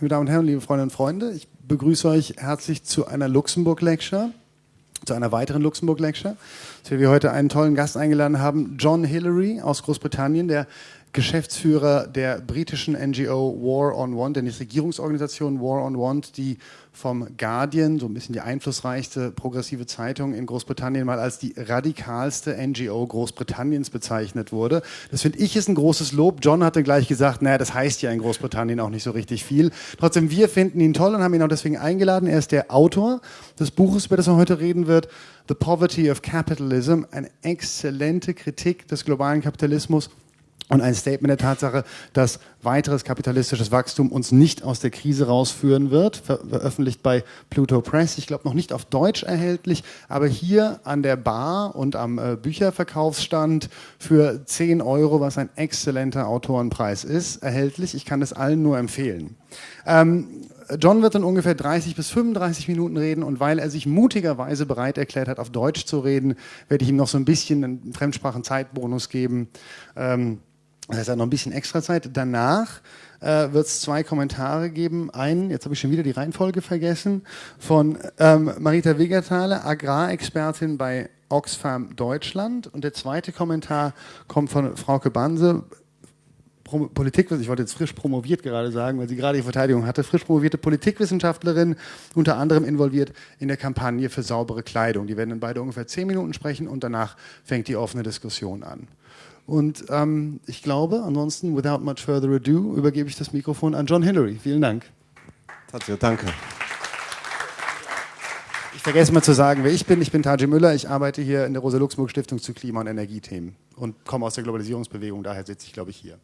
Meine Damen und Herren, liebe Freundinnen und Freunde, ich begrüße euch herzlich zu einer Luxemburg-Lecture, zu einer weiteren Luxemburg-Lecture, zu wir heute einen tollen Gast eingeladen haben, John Hillary aus Großbritannien, der Geschäftsführer der britischen NGO War on Want, der Nichtregierungsorganisation War on Want, die vom Guardian, so ein bisschen die einflussreichste progressive Zeitung in Großbritannien, mal als die radikalste NGO Großbritanniens bezeichnet wurde. Das finde ich ist ein großes Lob. John hatte gleich gesagt, naja, das heißt ja in Großbritannien auch nicht so richtig viel. Trotzdem, wir finden ihn toll und haben ihn auch deswegen eingeladen. Er ist der Autor des Buches, über das er heute reden wird, The Poverty of Capitalism, eine exzellente Kritik des globalen Kapitalismus und ein Statement der Tatsache, dass weiteres kapitalistisches Wachstum uns nicht aus der Krise rausführen wird, veröffentlicht bei Pluto Press. Ich glaube noch nicht auf Deutsch erhältlich, aber hier an der Bar und am äh, Bücherverkaufsstand für 10 Euro, was ein exzellenter Autorenpreis ist, erhältlich. Ich kann es allen nur empfehlen. Ähm, John wird dann ungefähr 30 bis 35 Minuten reden und weil er sich mutigerweise bereit erklärt hat, auf Deutsch zu reden, werde ich ihm noch so ein bisschen einen Fremdsprachen-Zeitbonus geben. Ähm, das heißt, er hat noch ein bisschen extra Zeit. Danach äh, wird es zwei Kommentare geben. Einen, jetzt habe ich schon wieder die Reihenfolge vergessen, von ähm, Marita Wegerthaler, Agrarexpertin bei Oxfam Deutschland. Und der zweite Kommentar kommt von Frauke Banse, Politik, ich wollte jetzt frisch promoviert gerade sagen, weil sie gerade die Verteidigung hatte, frisch promovierte Politikwissenschaftlerin, unter anderem involviert in der Kampagne für saubere Kleidung. Die werden dann beide ungefähr zehn Minuten sprechen und danach fängt die offene Diskussion an. Und ähm, ich glaube, ansonsten, without much further ado, übergebe ich das Mikrofon an John Hillary. Vielen Dank. Tatsächlich, danke. Ich vergesse mal zu sagen, wer ich bin. Ich bin Taji Müller. Ich arbeite hier in der Rosa-Luxemburg-Stiftung zu Klima- und Energiethemen und komme aus der Globalisierungsbewegung. Daher sitze ich, glaube ich, hier.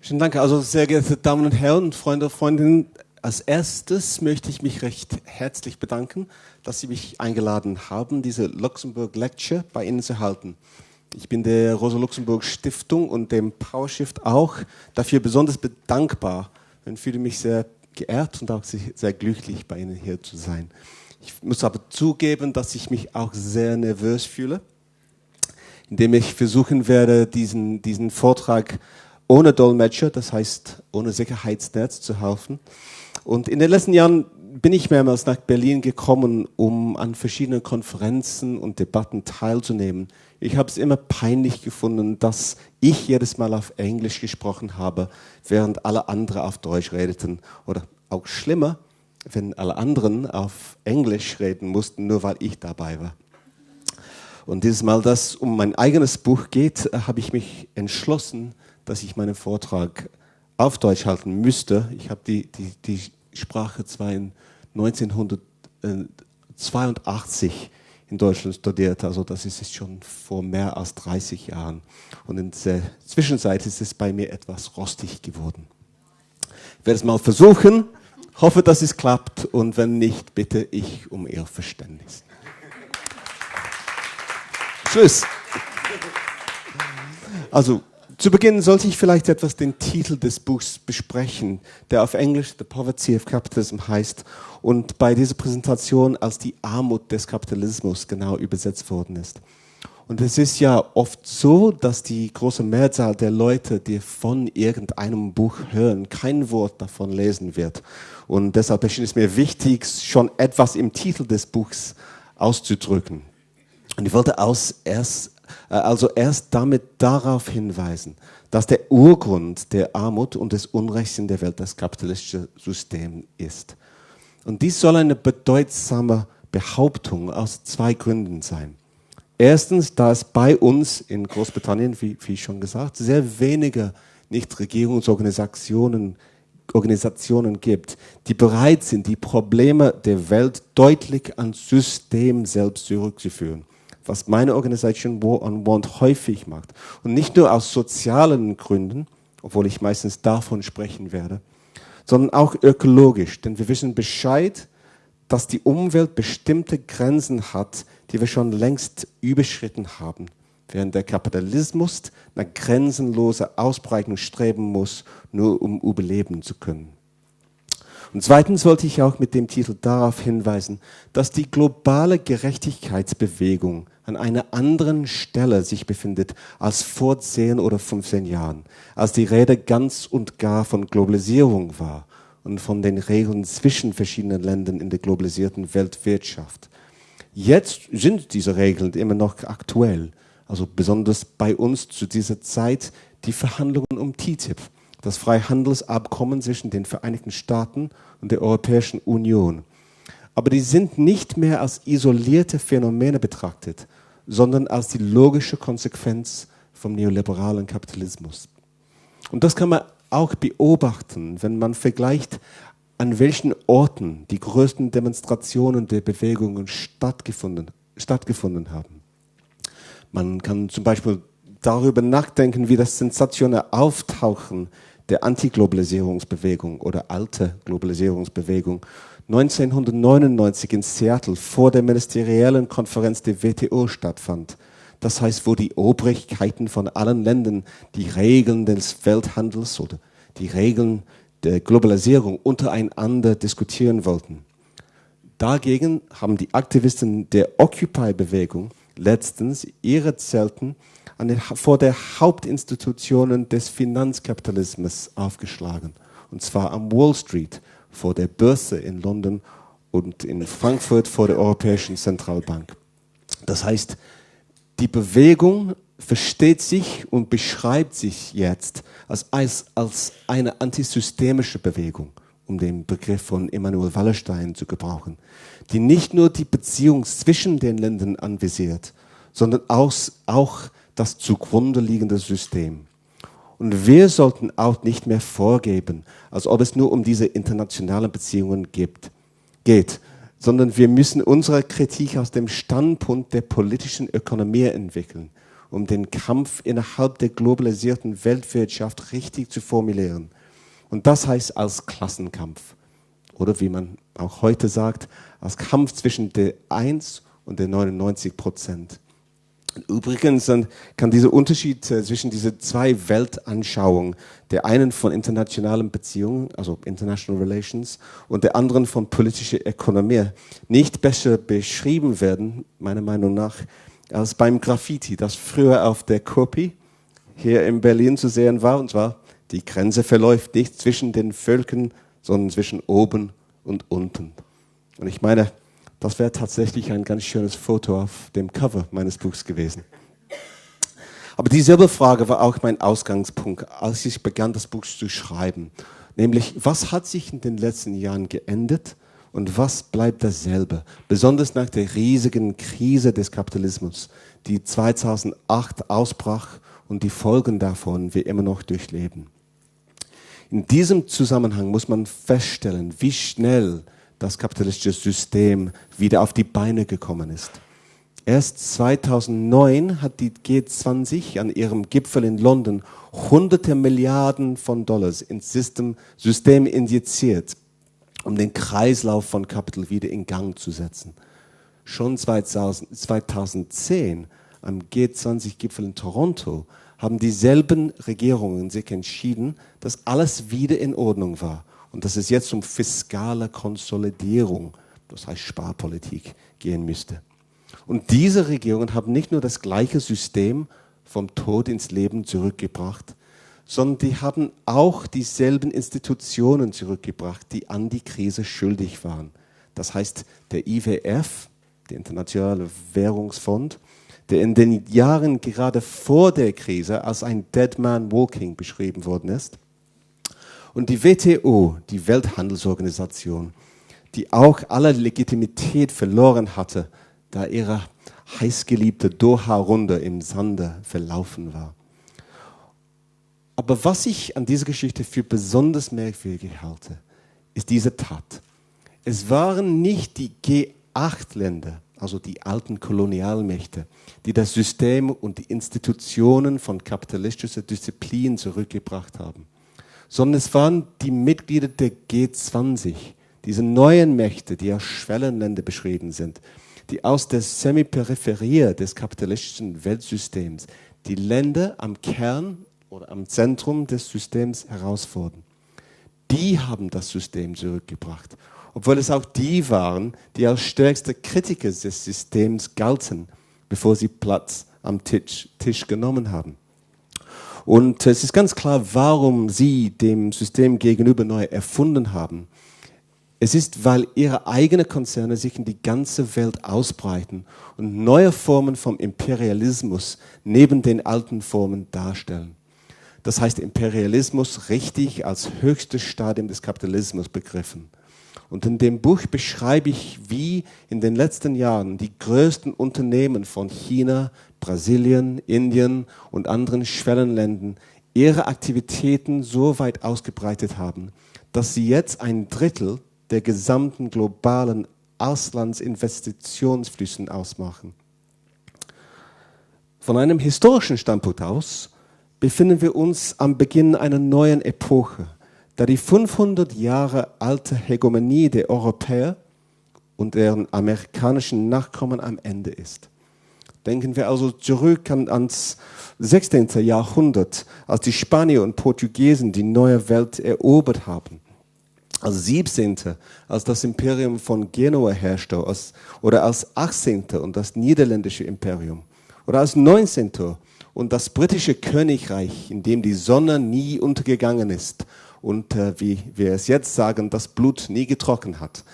Schönen Dank. Also, sehr geehrte Damen und Herren, Freunde, und Freundinnen, als erstes möchte ich mich recht herzlich bedanken, dass Sie mich eingeladen haben, diese Luxemburg Lecture bei Ihnen zu halten. Ich bin der Rosa-Luxemburg-Stiftung und dem PowerShift auch dafür besonders bedankbar und fühle mich sehr geehrt und auch sehr glücklich, bei Ihnen hier zu sein. Ich muss aber zugeben, dass ich mich auch sehr nervös fühle, indem ich versuchen werde, diesen, diesen Vortrag ohne Dolmetscher, das heißt ohne Sicherheitsnetz zu halten. Und in den letzten Jahren bin ich mehrmals nach Berlin gekommen, um an verschiedenen Konferenzen und Debatten teilzunehmen. Ich habe es immer peinlich gefunden, dass ich jedes Mal auf Englisch gesprochen habe, während alle anderen auf Deutsch redeten. Oder auch schlimmer, wenn alle anderen auf Englisch reden mussten, nur weil ich dabei war. Und dieses Mal, dass es um mein eigenes Buch geht, habe ich mich entschlossen, dass ich meinen Vortrag auf Deutsch halten müsste. Ich habe die, die, die Sprache zwar in 1982 in Deutschland studiert. Also das ist schon vor mehr als 30 Jahren. Und in der Zwischenzeit ist es bei mir etwas rostig geworden. Ich werde es mal versuchen, hoffe, dass es klappt und wenn nicht, bitte ich um Ihr Verständnis. Tschüss. Also zu Beginn sollte ich vielleicht etwas den Titel des Buchs besprechen, der auf Englisch The Poverty of Capitalism heißt und bei dieser Präsentation als die Armut des Kapitalismus genau übersetzt worden ist. Und es ist ja oft so, dass die große Mehrzahl der Leute, die von irgendeinem Buch hören, kein Wort davon lesen wird. Und deshalb erschien es mir wichtig, schon etwas im Titel des Buchs auszudrücken. Und ich wollte aus erst also erst damit darauf hinweisen, dass der Urgrund der Armut und des Unrechts in der Welt das kapitalistische System ist. Und dies soll eine bedeutsame Behauptung aus zwei Gründen sein. Erstens, da es bei uns in Großbritannien, wie, wie schon gesagt, sehr wenige Nichtregierungsorganisationen Organisationen gibt, die bereit sind, die Probleme der Welt deutlich ans System selbst zurückzuführen was meine Organisation War on Want häufig macht. Und nicht nur aus sozialen Gründen, obwohl ich meistens davon sprechen werde, sondern auch ökologisch. Denn wir wissen Bescheid, dass die Umwelt bestimmte Grenzen hat, die wir schon längst überschritten haben, während der Kapitalismus nach grenzenloser Ausbreitung streben muss, nur um überleben zu können. Und zweitens wollte ich auch mit dem Titel darauf hinweisen, dass die globale Gerechtigkeitsbewegung an einer anderen Stelle sich befindet als vor 10 oder 15 Jahren, als die Rede ganz und gar von Globalisierung war und von den Regeln zwischen verschiedenen Ländern in der globalisierten Weltwirtschaft. Jetzt sind diese Regeln immer noch aktuell, also besonders bei uns zu dieser Zeit die Verhandlungen um TTIP das Freihandelsabkommen zwischen den Vereinigten Staaten und der Europäischen Union. Aber die sind nicht mehr als isolierte Phänomene betrachtet, sondern als die logische Konsequenz vom neoliberalen Kapitalismus. Und das kann man auch beobachten, wenn man vergleicht, an welchen Orten die größten Demonstrationen der Bewegungen stattgefunden, stattgefunden haben. Man kann zum Beispiel darüber nachdenken, wie das sensationelle Auftauchen der Antiglobalisierungsbewegung oder alte Globalisierungsbewegung 1999 in Seattle vor der ministeriellen Konferenz der WTO stattfand. Das heißt, wo die Obrigkeiten von allen Ländern die Regeln des Welthandels oder die Regeln der Globalisierung untereinander diskutieren wollten. Dagegen haben die Aktivisten der Occupy-Bewegung letztens ihre Zelten den, vor der Hauptinstitutionen des Finanzkapitalismus aufgeschlagen. Und zwar am Wall Street, vor der Börse in London und in Frankfurt vor der Europäischen Zentralbank. Das heißt, die Bewegung versteht sich und beschreibt sich jetzt als, als, als eine antisystemische Bewegung, um den Begriff von Emanuel Wallerstein zu gebrauchen, die nicht nur die Beziehung zwischen den Ländern anvisiert, sondern auch, auch das zugrunde liegende System. Und wir sollten auch nicht mehr vorgeben, als ob es nur um diese internationalen Beziehungen gibt, geht, sondern wir müssen unsere Kritik aus dem Standpunkt der politischen Ökonomie entwickeln, um den Kampf innerhalb der globalisierten Weltwirtschaft richtig zu formulieren. Und das heißt als Klassenkampf. Oder wie man auch heute sagt, als Kampf zwischen der 1 und der 99 Prozent. Übrigens kann dieser Unterschied äh, zwischen diesen zwei Weltanschauungen, der einen von internationalen Beziehungen, also International Relations, und der anderen von politischer Ökonomie, nicht besser beschrieben werden, meiner Meinung nach, als beim Graffiti, das früher auf der Kopie hier in Berlin zu sehen war, und zwar, die Grenze verläuft nicht zwischen den Völkern, sondern zwischen oben und unten. Und ich meine, das wäre tatsächlich ein ganz schönes Foto auf dem Cover meines Buchs gewesen. Aber dieselbe Frage war auch mein Ausgangspunkt, als ich begann, das Buch zu schreiben. Nämlich, was hat sich in den letzten Jahren geändert und was bleibt dasselbe? Besonders nach der riesigen Krise des Kapitalismus, die 2008 ausbrach und die Folgen davon wir immer noch durchleben. In diesem Zusammenhang muss man feststellen, wie schnell das kapitalistische System wieder auf die Beine gekommen ist. Erst 2009 hat die G20 an ihrem Gipfel in London hunderte Milliarden von Dollars ins System, System injiziert, um den Kreislauf von Kapital wieder in Gang zu setzen. Schon 2000, 2010 am G20-Gipfel in Toronto haben dieselben Regierungen sich entschieden, dass alles wieder in Ordnung war und dass es jetzt um fiskale Konsolidierung, das heißt Sparpolitik, gehen müsste. Und diese Regierungen haben nicht nur das gleiche System vom Tod ins Leben zurückgebracht, sondern die haben auch dieselben Institutionen zurückgebracht, die an die Krise schuldig waren. Das heißt, der IWF, der Internationale Währungsfonds, der in den Jahren gerade vor der Krise als ein Dead Man Walking beschrieben worden ist, und die WTO, die Welthandelsorganisation, die auch alle Legitimität verloren hatte, da ihre heißgeliebte Doha-Runde im Sande verlaufen war. Aber was ich an dieser Geschichte für besonders merkwürdig halte, ist diese Tat. Es waren nicht die G8-Länder, also die alten Kolonialmächte, die das System und die Institutionen von kapitalistischer Disziplin zurückgebracht haben sondern es waren die Mitglieder der G20, diese neuen Mächte, die als Schwellenländer beschrieben sind, die aus der Semiperipherie des kapitalistischen Weltsystems die Länder am Kern oder am Zentrum des Systems herausfordern. die haben das System zurückgebracht. Obwohl es auch die waren, die als stärkste Kritiker des Systems galten, bevor sie Platz am Tisch, Tisch genommen haben. Und es ist ganz klar, warum sie dem System gegenüber neu erfunden haben. Es ist, weil ihre eigenen Konzerne sich in die ganze Welt ausbreiten und neue Formen vom Imperialismus neben den alten Formen darstellen. Das heißt Imperialismus richtig als höchstes Stadium des Kapitalismus begriffen. Und in dem Buch beschreibe ich, wie in den letzten Jahren die größten Unternehmen von China, Brasilien, Indien und anderen Schwellenländern ihre Aktivitäten so weit ausgebreitet haben, dass sie jetzt ein Drittel der gesamten globalen Auslandsinvestitionsflüssen ausmachen. Von einem historischen Standpunkt aus befinden wir uns am Beginn einer neuen Epoche, da die 500 Jahre alte Hegemonie der Europäer und deren amerikanischen Nachkommen am Ende ist. Denken wir also zurück an, ans 16. Jahrhundert, als die Spanier und Portugiesen die neue Welt erobert haben. Als 17. als das Imperium von Genua herrschte, als, oder als 18. und das niederländische Imperium. Oder als 19 und das britische Königreich, in dem die Sonne nie untergegangen ist und äh, wie wir es jetzt sagen, das Blut nie getrocknet hat.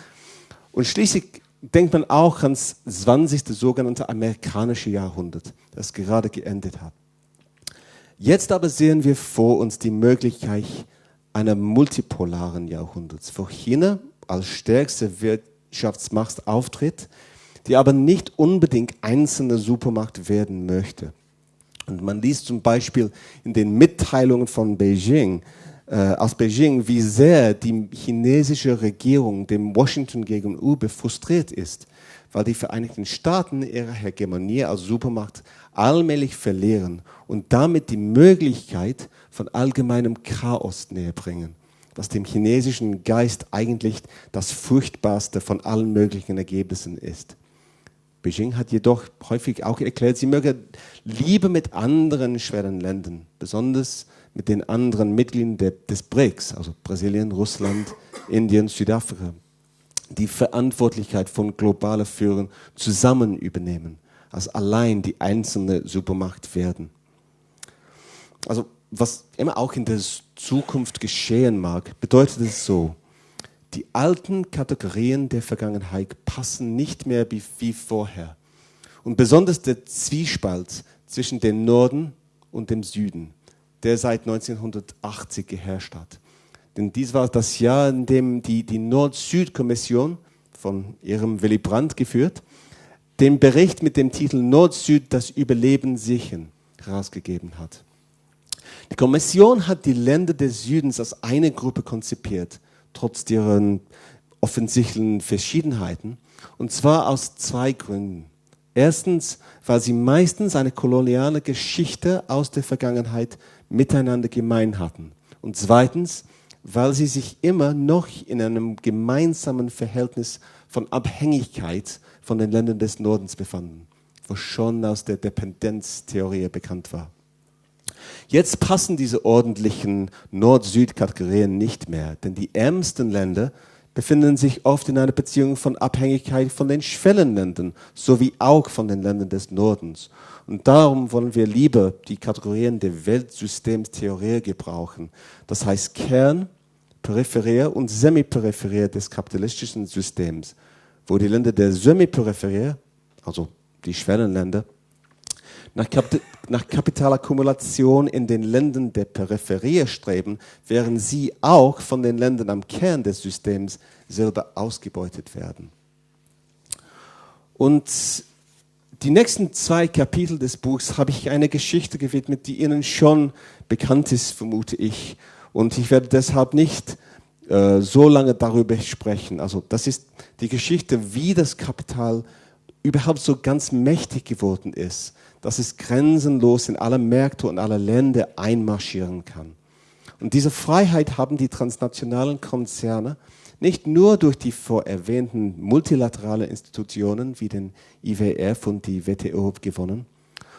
Und schließlich denkt man auch ans 20. sogenannte amerikanische Jahrhundert, das gerade geendet hat. Jetzt aber sehen wir vor uns die Möglichkeit einer multipolaren Jahrhunderts, wo China als stärkste Wirtschaftsmacht auftritt, die aber nicht unbedingt einzelne Supermacht werden möchte. Und man liest zum Beispiel in den Mitteilungen von Beijing, äh, aus Beijing, wie sehr die chinesische Regierung dem Washington gegenüber frustriert ist, weil die Vereinigten Staaten ihre Hegemonie als Supermacht allmählich verlieren und damit die Möglichkeit von allgemeinem Chaos näher bringen, was dem chinesischen Geist eigentlich das furchtbarste von allen möglichen Ergebnissen ist. Beijing hat jedoch häufig auch erklärt, sie möge lieber mit anderen schweren Ländern, besonders mit den anderen Mitgliedern des BRICS, also Brasilien, Russland, Indien, Südafrika, die Verantwortlichkeit von globaler Führung zusammen übernehmen, als allein die einzelne Supermacht werden. Also was immer auch in der Zukunft geschehen mag, bedeutet es so, die alten Kategorien der Vergangenheit passen nicht mehr wie, wie vorher. Und besonders der Zwiespalt zwischen dem Norden und dem Süden, der seit 1980 geherrscht hat. Denn dies war das Jahr, in dem die, die Nord-Süd-Kommission von ihrem Willy Brandt geführt, den Bericht mit dem Titel Nord-Süd das Überleben sichern herausgegeben hat. Die Kommission hat die Länder des Südens als eine Gruppe konzipiert trotz deren offensichtlichen Verschiedenheiten. Und zwar aus zwei Gründen. Erstens, weil sie meistens eine koloniale Geschichte aus der Vergangenheit miteinander gemein hatten. Und zweitens, weil sie sich immer noch in einem gemeinsamen Verhältnis von Abhängigkeit von den Ländern des Nordens befanden, was schon aus der Dependenztheorie bekannt war. Jetzt passen diese ordentlichen Nord-Süd-Kategorien nicht mehr, denn die ärmsten Länder befinden sich oft in einer Beziehung von Abhängigkeit von den Schwellenländern sowie auch von den Ländern des Nordens. Und darum wollen wir lieber die Kategorien der Weltsystemstheorie gebrauchen. Das heißt Kern, Peripherie und Semiperipherie des kapitalistischen Systems, wo die Länder der Semiperipherie, also die Schwellenländer, nach, Kap nach Kapitalakkumulation in den Ländern der Peripherie streben, während sie auch von den Ländern am Kern des Systems selber ausgebeutet werden. Und die nächsten zwei Kapitel des Buchs habe ich eine Geschichte gewidmet, die Ihnen schon bekannt ist, vermute ich. Und ich werde deshalb nicht äh, so lange darüber sprechen. Also das ist die Geschichte, wie das Kapital überhaupt so ganz mächtig geworden ist dass es grenzenlos in alle Märkte und alle Länder einmarschieren kann. Und diese Freiheit haben die transnationalen Konzerne nicht nur durch die vor erwähnten multilateralen Institutionen wie den IWF und die WTO gewonnen,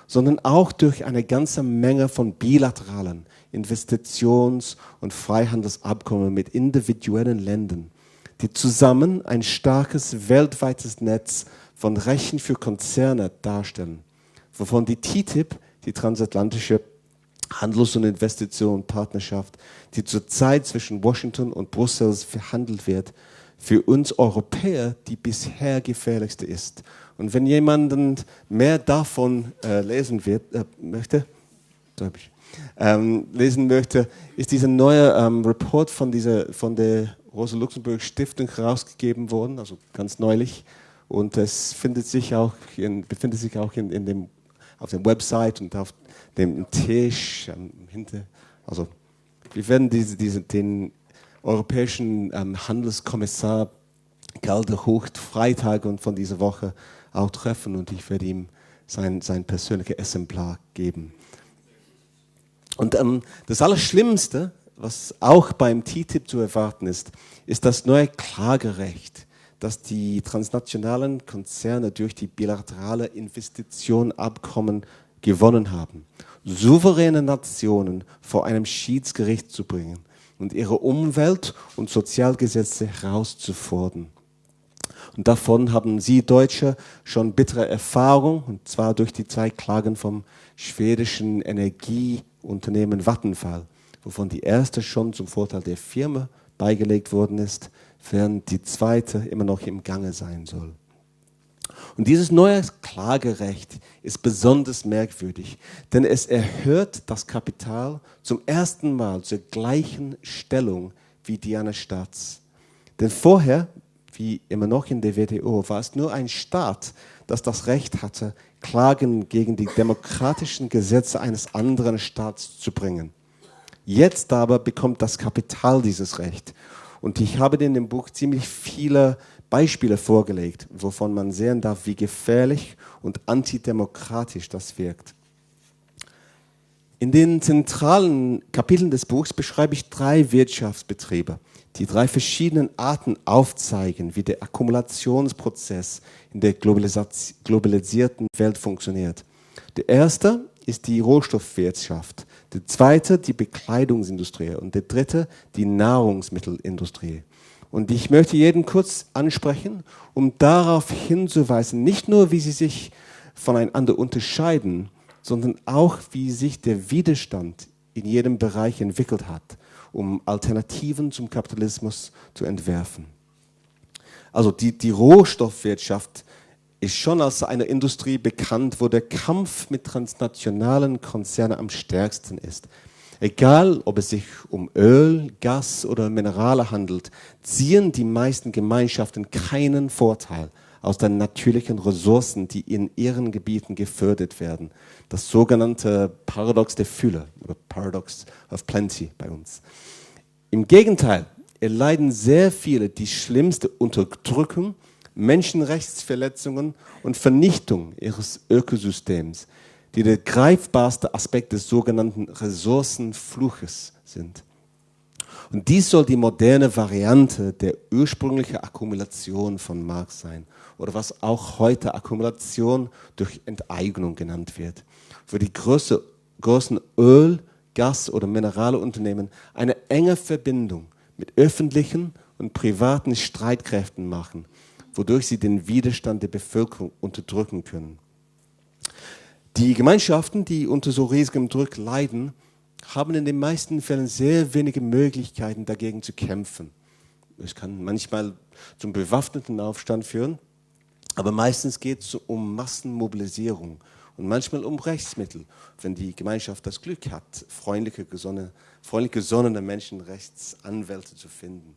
sondern auch durch eine ganze Menge von bilateralen Investitions- und Freihandelsabkommen mit individuellen Ländern, die zusammen ein starkes weltweites Netz von Rechten für Konzerne darstellen, wovon die TTIP, die transatlantische Handels- und Investitionenpartnerschaft, die zurzeit zwischen Washington und Brüssel verhandelt wird, für uns Europäer die bisher gefährlichste ist. Und wenn jemand mehr davon äh, lesen wird, äh, möchte, ähm, lesen möchte, ist dieser neue ähm, Report von, dieser, von der Rosa-Luxemburg-Stiftung herausgegeben worden, also ganz neulich. Und es findet sich auch in, befindet sich auch in, in dem, auf der Website und auf dem Tisch ähm, hinter. Also wir werden diese, diese, den europäischen ähm, Handelskommissar Galder Hucht Freitag und von dieser Woche auch treffen und ich werde ihm sein, sein persönliches Exemplar geben. Und ähm, das Allerschlimmste, was auch beim TTIP zu erwarten ist, ist das neue Klagerecht, das die transnationalen Konzerne durch die bilaterale Investitionenabkommen gewonnen haben. Souveräne Nationen vor einem Schiedsgericht zu bringen und ihre Umwelt- und Sozialgesetze herauszufordern. Und davon haben Sie Deutsche schon bittere Erfahrung, und zwar durch die zwei Klagen vom schwedischen Energieunternehmen Vattenfall, wovon die erste schon zum Vorteil der Firma beigelegt worden ist, während die zweite immer noch im Gange sein soll. Und dieses neue Klagerecht ist besonders merkwürdig, denn es erhöht das Kapital zum ersten Mal zur gleichen Stellung wie die eines Staats. Denn vorher, wie immer noch in der WTO, war es nur ein Staat, das das Recht hatte, Klagen gegen die demokratischen Gesetze eines anderen Staats zu bringen. Jetzt aber bekommt das Kapital dieses Recht. Und ich habe in dem Buch ziemlich viele Beispiele vorgelegt, wovon man sehen darf, wie gefährlich und antidemokratisch das wirkt. In den zentralen Kapiteln des Buchs beschreibe ich drei Wirtschaftsbetriebe, die drei verschiedenen Arten aufzeigen, wie der Akkumulationsprozess in der globalisierten Welt funktioniert. Der erste ist die Rohstoffwirtschaft, der zweite die Bekleidungsindustrie und der dritte die Nahrungsmittelindustrie. Und ich möchte jeden kurz ansprechen, um darauf hinzuweisen, nicht nur, wie sie sich voneinander unterscheiden, sondern auch, wie sich der Widerstand in jedem Bereich entwickelt hat, um Alternativen zum Kapitalismus zu entwerfen. Also die, die Rohstoffwirtschaft ist schon als eine Industrie bekannt, wo der Kampf mit transnationalen Konzernen am stärksten ist. Egal, ob es sich um Öl, Gas oder Minerale handelt, ziehen die meisten Gemeinschaften keinen Vorteil aus den natürlichen Ressourcen, die in ihren Gebieten gefördert werden. Das sogenannte Paradox der Fülle oder Paradox of Plenty bei uns. Im Gegenteil, erleiden sehr viele die schlimmste Unterdrückung, Menschenrechtsverletzungen und Vernichtung ihres Ökosystems die der greifbarste Aspekt des sogenannten Ressourcenfluches sind. Und dies soll die moderne Variante der ursprünglichen Akkumulation von Marx sein, oder was auch heute Akkumulation durch Enteignung genannt wird, wo die große, großen Öl-, Gas- oder Mineralunternehmen eine enge Verbindung mit öffentlichen und privaten Streitkräften machen, wodurch sie den Widerstand der Bevölkerung unterdrücken können. Die Gemeinschaften, die unter so riesigem Druck leiden, haben in den meisten Fällen sehr wenige Möglichkeiten dagegen zu kämpfen. Es kann manchmal zum bewaffneten Aufstand führen, aber meistens geht es um Massenmobilisierung und manchmal um Rechtsmittel, wenn die Gemeinschaft das Glück hat, freundliche, gesonnene, freundlich gesonnene Menschenrechtsanwälte zu finden.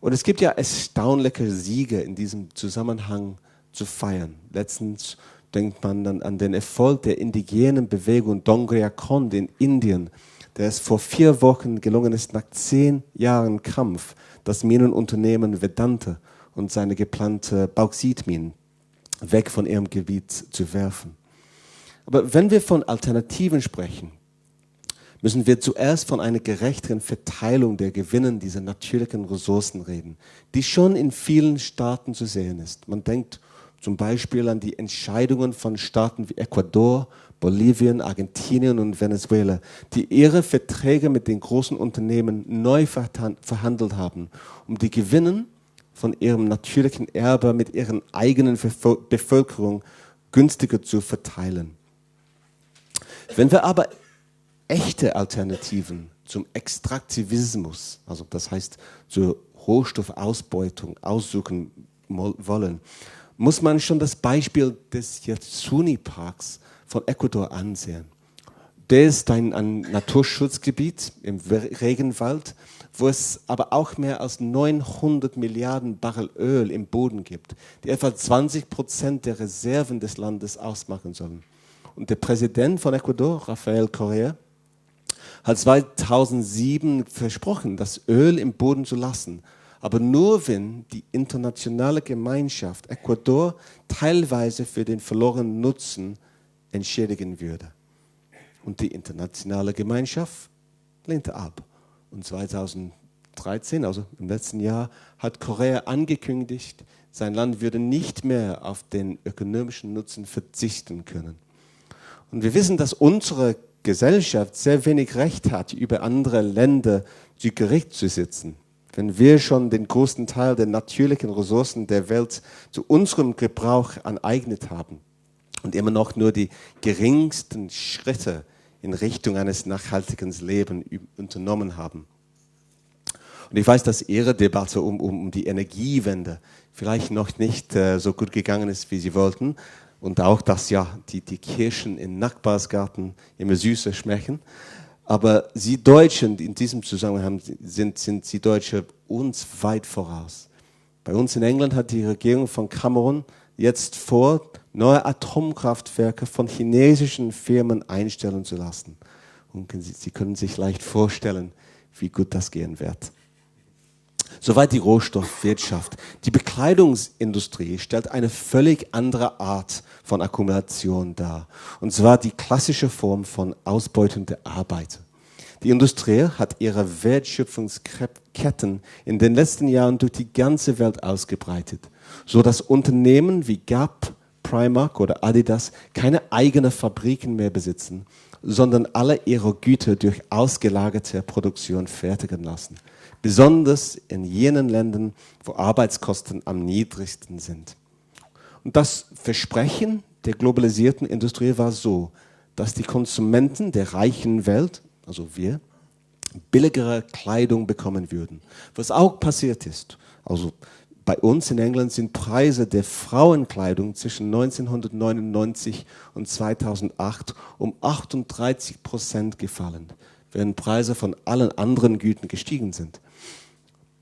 Und es gibt ja erstaunliche Siege in diesem Zusammenhang zu feiern. Letztens denkt man dann an den Erfolg der indigenen Bewegung Dongria Khond in Indien, der es vor vier Wochen gelungen ist, nach zehn Jahren Kampf das Minenunternehmen Vedanta und seine geplante Bauxitminen weg von ihrem Gebiet zu werfen. Aber wenn wir von Alternativen sprechen, müssen wir zuerst von einer gerechteren Verteilung der Gewinnen dieser natürlichen Ressourcen reden, die schon in vielen Staaten zu sehen ist. Man denkt zum Beispiel an die Entscheidungen von Staaten wie Ecuador, Bolivien, Argentinien und Venezuela, die ihre Verträge mit den großen Unternehmen neu verhandelt haben, um die Gewinnen von ihrem natürlichen Erbe mit ihren eigenen Bevölkerung günstiger zu verteilen. Wenn wir aber echte Alternativen zum Extraktivismus, also das heißt zur Rohstoffausbeutung, aussuchen wollen, muss man schon das Beispiel des Yatsuni-Parks von Ecuador ansehen. Der ist ein, ein Naturschutzgebiet im Regenwald, wo es aber auch mehr als 900 Milliarden Barrel Öl im Boden gibt, die etwa 20 Prozent der Reserven des Landes ausmachen sollen. Und der Präsident von Ecuador, Rafael Correa, hat 2007 versprochen, das Öl im Boden zu lassen. Aber nur wenn die internationale Gemeinschaft Ecuador teilweise für den verlorenen Nutzen entschädigen würde. Und die internationale Gemeinschaft lehnte ab. Und 2013, also im letzten Jahr, hat Korea angekündigt, sein Land würde nicht mehr auf den ökonomischen Nutzen verzichten können. Und wir wissen, dass unsere Gesellschaft sehr wenig Recht hat, über andere Länder zu Gericht zu sitzen. Wenn wir schon den größten Teil der natürlichen Ressourcen der Welt zu unserem Gebrauch aneignet haben und immer noch nur die geringsten Schritte in Richtung eines nachhaltigen Lebens unternommen haben. Und ich weiß, dass Ihre Debatte um, um, um die Energiewende vielleicht noch nicht äh, so gut gegangen ist, wie Sie wollten. Und auch, dass ja die, die Kirschen in Nachbarsgarten immer süßer schmecken. Aber Sie Deutschen in diesem Zusammenhang sind, sind Sie Deutsche uns weit voraus. Bei uns in England hat die Regierung von Cameron jetzt vor, neue Atomkraftwerke von chinesischen Firmen einstellen zu lassen. Und Sie können sich leicht vorstellen, wie gut das gehen wird. Soweit die Rohstoffwirtschaft. Die Bekleidungsindustrie stellt eine völlig andere Art von Akkumulation dar. Und zwar die klassische Form von Ausbeutung der Arbeiter. Die Industrie hat ihre Wertschöpfungsketten in den letzten Jahren durch die ganze Welt ausgebreitet, so dass Unternehmen wie Gap, Primark oder Adidas keine eigenen Fabriken mehr besitzen, sondern alle ihre Güter durch ausgelagerte Produktion fertigen lassen besonders in jenen Ländern, wo Arbeitskosten am niedrigsten sind. Und das Versprechen der globalisierten Industrie war so, dass die Konsumenten der reichen Welt, also wir, billigere Kleidung bekommen würden. Was auch passiert ist, also bei uns in England sind Preise der Frauenkleidung zwischen 1999 und 2008 um 38 Prozent gefallen, während Preise von allen anderen Güten gestiegen sind.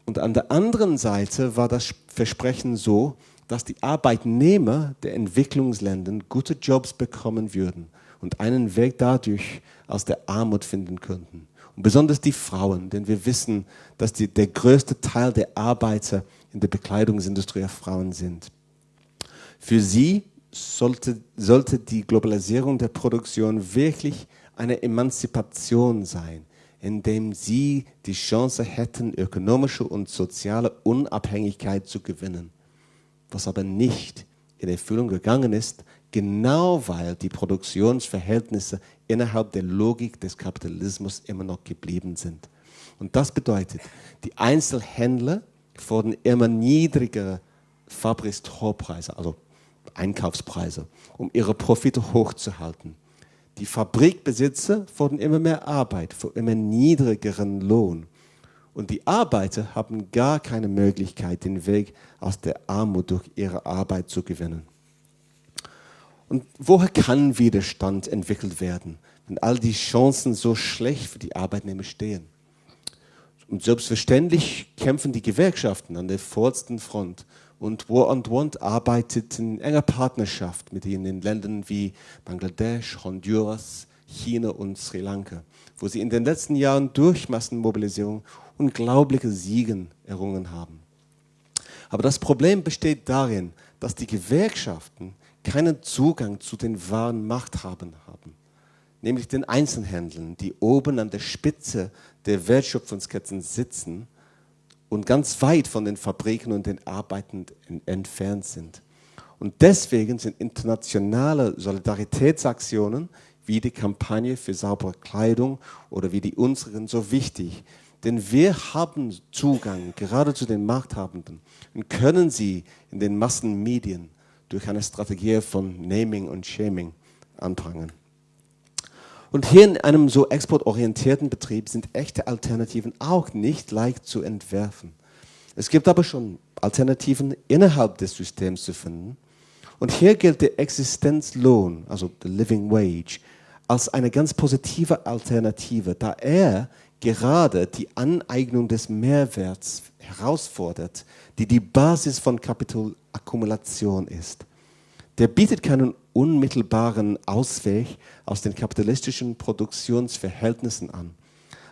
Und an der anderen Seite war das Versprechen so, dass die Arbeitnehmer der Entwicklungsländer gute Jobs bekommen würden und einen Weg dadurch aus der Armut finden könnten. Und besonders die Frauen, denn wir wissen, dass die, der größte Teil der Arbeiter in der Bekleidungsindustrie Frauen sind. Für sie sollte, sollte die Globalisierung der Produktion wirklich eine Emanzipation sein indem sie die Chance hätten, ökonomische und soziale Unabhängigkeit zu gewinnen. Was aber nicht in Erfüllung gegangen ist, genau weil die Produktionsverhältnisse innerhalb der Logik des Kapitalismus immer noch geblieben sind. Und das bedeutet, die Einzelhändler fordern immer niedrigere Fabriktorpreise, also Einkaufspreise, um ihre Profite hochzuhalten. Die Fabrikbesitzer fordern immer mehr Arbeit für immer niedrigeren Lohn. Und die Arbeiter haben gar keine Möglichkeit, den Weg aus der Armut durch ihre Arbeit zu gewinnen. Und woher kann Widerstand entwickelt werden, wenn all die Chancen so schlecht für die Arbeitnehmer stehen? Und selbstverständlich kämpfen die Gewerkschaften an der vordersten Front und War on Want arbeitet in enger Partnerschaft mit ihnen in Ländern wie Bangladesch, Honduras, China und Sri Lanka, wo sie in den letzten Jahren durch Massenmobilisierung unglaubliche Siegen errungen haben. Aber das Problem besteht darin, dass die Gewerkschaften keinen Zugang zu den wahren Machthabern haben, nämlich den Einzelhändlern, die oben an der Spitze der Wertschöpfungsketten sitzen und ganz weit von den Fabriken und den Arbeitenden entfernt sind. Und deswegen sind internationale Solidaritätsaktionen wie die Kampagne für saubere Kleidung oder wie die unseren so wichtig. Denn wir haben Zugang gerade zu den Machthabenden und können sie in den Massenmedien durch eine Strategie von Naming und Shaming anprangern. Und hier in einem so exportorientierten Betrieb sind echte Alternativen auch nicht leicht zu entwerfen. Es gibt aber schon Alternativen innerhalb des Systems zu finden. Und hier gilt der Existenzlohn, also the Living Wage, als eine ganz positive Alternative, da er gerade die Aneignung des Mehrwerts herausfordert, die die Basis von Kapitalakkumulation ist. Der bietet keinen unmittelbaren Ausweg aus den kapitalistischen Produktionsverhältnissen an.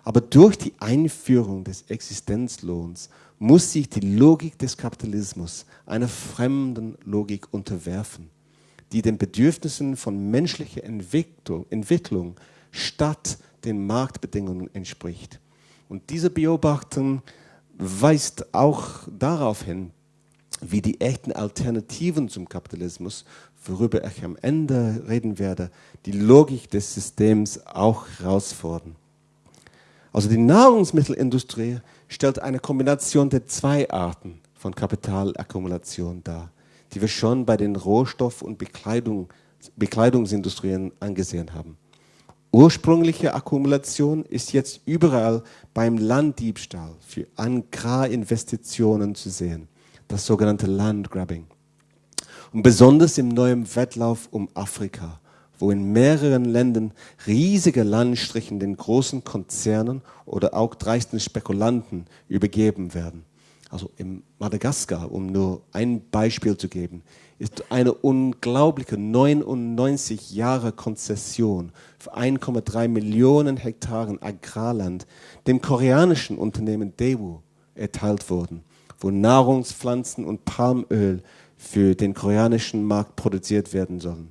Aber durch die Einführung des Existenzlohns muss sich die Logik des Kapitalismus einer fremden Logik unterwerfen, die den Bedürfnissen von menschlicher Entwicklung, Entwicklung statt den Marktbedingungen entspricht. Und diese Beobachtung weist auch darauf hin, wie die echten Alternativen zum Kapitalismus, worüber ich am Ende reden werde, die Logik des Systems auch herausfordern. Also die Nahrungsmittelindustrie stellt eine Kombination der zwei Arten von Kapitalakkumulation dar, die wir schon bei den Rohstoff- und Bekleidung, Bekleidungsindustrien angesehen haben. Ursprüngliche Akkumulation ist jetzt überall beim Landdiebstahl für Agrarinvestitionen zu sehen, das sogenannte Landgrabbing. Und besonders im neuen Wettlauf um Afrika, wo in mehreren Ländern riesige Landstrichen den großen Konzernen oder auch dreisten Spekulanten übergeben werden. Also in Madagaskar, um nur ein Beispiel zu geben, ist eine unglaubliche 99 Jahre Konzession für 1,3 Millionen Hektaren Agrarland dem koreanischen Unternehmen Daewoo erteilt worden, wo Nahrungspflanzen und Palmöl für den koreanischen Markt produziert werden sollen.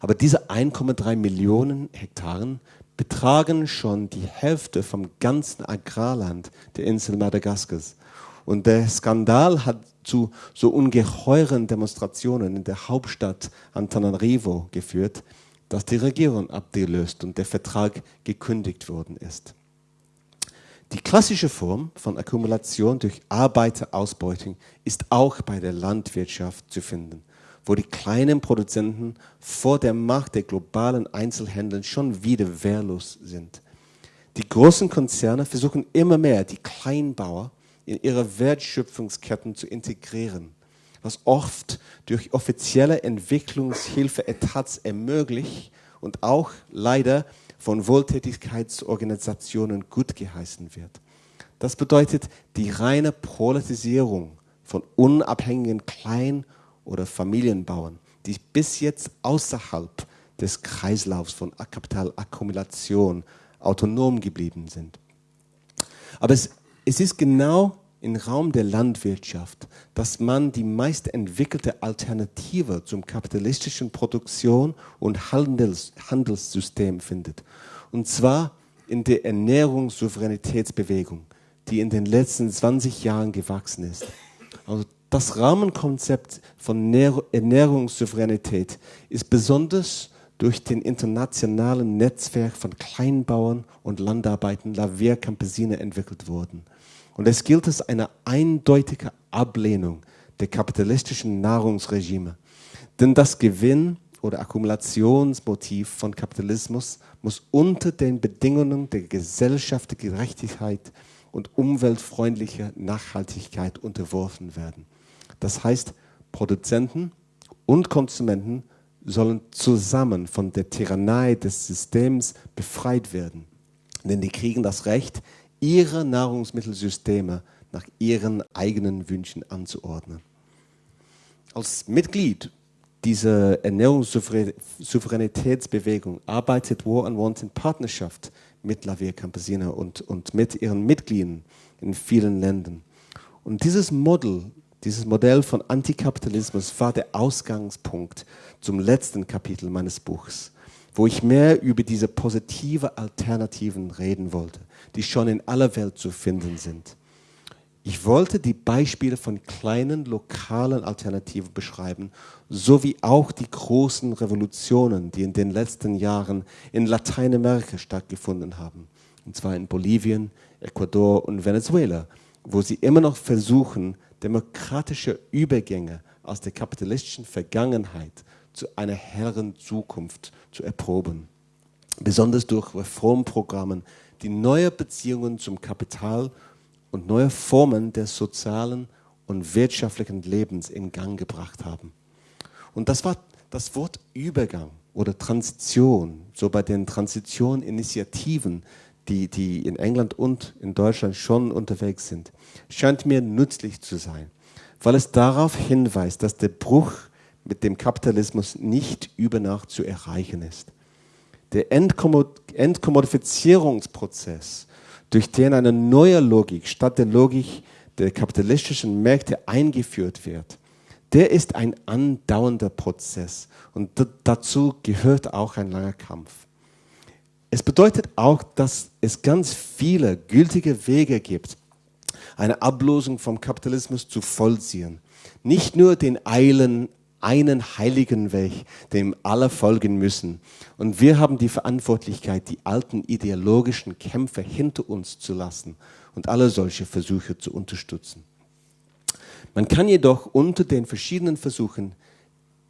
Aber diese 1,3 Millionen Hektaren betragen schon die Hälfte vom ganzen Agrarland der Insel Madagaskars. Und der Skandal hat zu so ungeheuren Demonstrationen in der Hauptstadt Antananarivo geführt, dass die Regierung abgelöst und der Vertrag gekündigt worden ist. Die klassische Form von Akkumulation durch Arbeiterausbeutung ist auch bei der Landwirtschaft zu finden wo die kleinen Produzenten vor der Macht der globalen Einzelhändler schon wieder wehrlos sind. Die großen Konzerne versuchen immer mehr, die Kleinbauer in ihre Wertschöpfungsketten zu integrieren, was oft durch offizielle Entwicklungshilfe-Etats ermöglicht und auch leider von Wohltätigkeitsorganisationen gut geheißen wird. Das bedeutet die reine Polarisierung von unabhängigen Klein- oder Familienbauern, die bis jetzt außerhalb des Kreislaufs von Kapitalakkumulation autonom geblieben sind. Aber es, es ist genau im Raum der Landwirtschaft, dass man die meist entwickelte Alternative zum kapitalistischen Produktion- und Handels, Handelssystem findet. Und zwar in der Ernährungssouveränitätsbewegung, die in den letzten 20 Jahren gewachsen ist. Also das Rahmenkonzept von Ernährungssouveränität ist besonders durch den internationalen Netzwerk von Kleinbauern und Landarbeitern La Via Campesina entwickelt worden. Und es gilt als eine eindeutige Ablehnung der kapitalistischen Nahrungsregime. Denn das Gewinn- oder Akkumulationsmotiv von Kapitalismus muss unter den Bedingungen der gesellschaftlichen Gerechtigkeit und umweltfreundlicher Nachhaltigkeit unterworfen werden. Das heißt, Produzenten und Konsumenten sollen zusammen von der Tyrannei des Systems befreit werden. Denn die kriegen das Recht, ihre Nahrungsmittelsysteme nach ihren eigenen Wünschen anzuordnen. Als Mitglied dieser Ernährungssouveränitätsbewegung arbeitet War on Want in Partnerschaft mit La Via Campesina und, und mit ihren Mitgliedern in vielen Ländern. Und dieses Modell dieses Modell von Antikapitalismus war der Ausgangspunkt zum letzten Kapitel meines Buchs, wo ich mehr über diese positive Alternativen reden wollte, die schon in aller Welt zu finden sind. Ich wollte die Beispiele von kleinen lokalen Alternativen beschreiben, sowie auch die großen Revolutionen, die in den letzten Jahren in Lateinamerika stattgefunden haben, und zwar in Bolivien, Ecuador und Venezuela, wo sie immer noch versuchen, demokratische Übergänge aus der kapitalistischen Vergangenheit zu einer helleren Zukunft zu erproben. Besonders durch Reformprogramme, die neue Beziehungen zum Kapital und neue Formen des sozialen und wirtschaftlichen Lebens in Gang gebracht haben. Und das war das Wort Übergang oder Transition, so bei den Transition-Initiativen, die, die in England und in Deutschland schon unterwegs sind, scheint mir nützlich zu sein, weil es darauf hinweist, dass der Bruch mit dem Kapitalismus nicht über Nacht zu erreichen ist. Der Entkommodifizierungsprozess, durch den eine neue Logik statt der Logik der kapitalistischen Märkte eingeführt wird, der ist ein andauernder Prozess und dazu gehört auch ein langer Kampf. Es bedeutet auch, dass es ganz viele gültige Wege gibt, eine Ablosung vom Kapitalismus zu vollziehen. Nicht nur den eilen, einen heiligen Weg, dem alle folgen müssen. Und wir haben die Verantwortlichkeit, die alten ideologischen Kämpfe hinter uns zu lassen und alle solche Versuche zu unterstützen. Man kann jedoch unter den verschiedenen Versuchen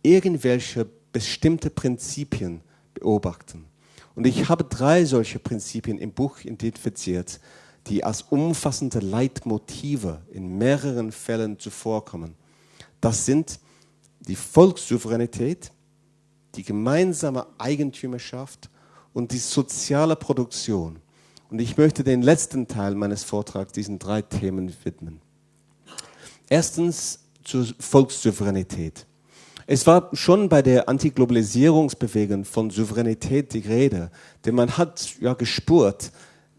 irgendwelche bestimmte Prinzipien beobachten. Und ich habe drei solche Prinzipien im Buch identifiziert, die als umfassende Leitmotive in mehreren Fällen zuvorkommen. Das sind die Volkssouveränität, die gemeinsame Eigentümerschaft und die soziale Produktion. Und ich möchte den letzten Teil meines Vortrags diesen drei Themen widmen. Erstens zur Volkssouveränität. Es war schon bei der Antiglobalisierungsbewegung von Souveränität die Rede, denn man hat ja gespürt,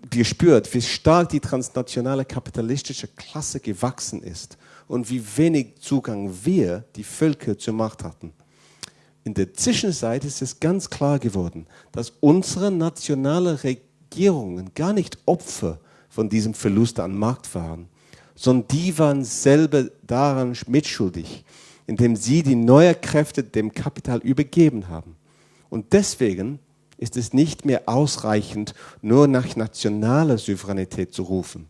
gespürt, wie stark die transnationale kapitalistische Klasse gewachsen ist und wie wenig Zugang wir, die Völker, zur Macht hatten. In der Zwischenzeit ist es ganz klar geworden, dass unsere nationalen Regierungen gar nicht Opfer von diesem Verlust an Macht waren, sondern die waren selber daran mitschuldig indem sie die neuen Kräfte dem Kapital übergeben haben. Und deswegen ist es nicht mehr ausreichend, nur nach nationaler Souveränität zu rufen.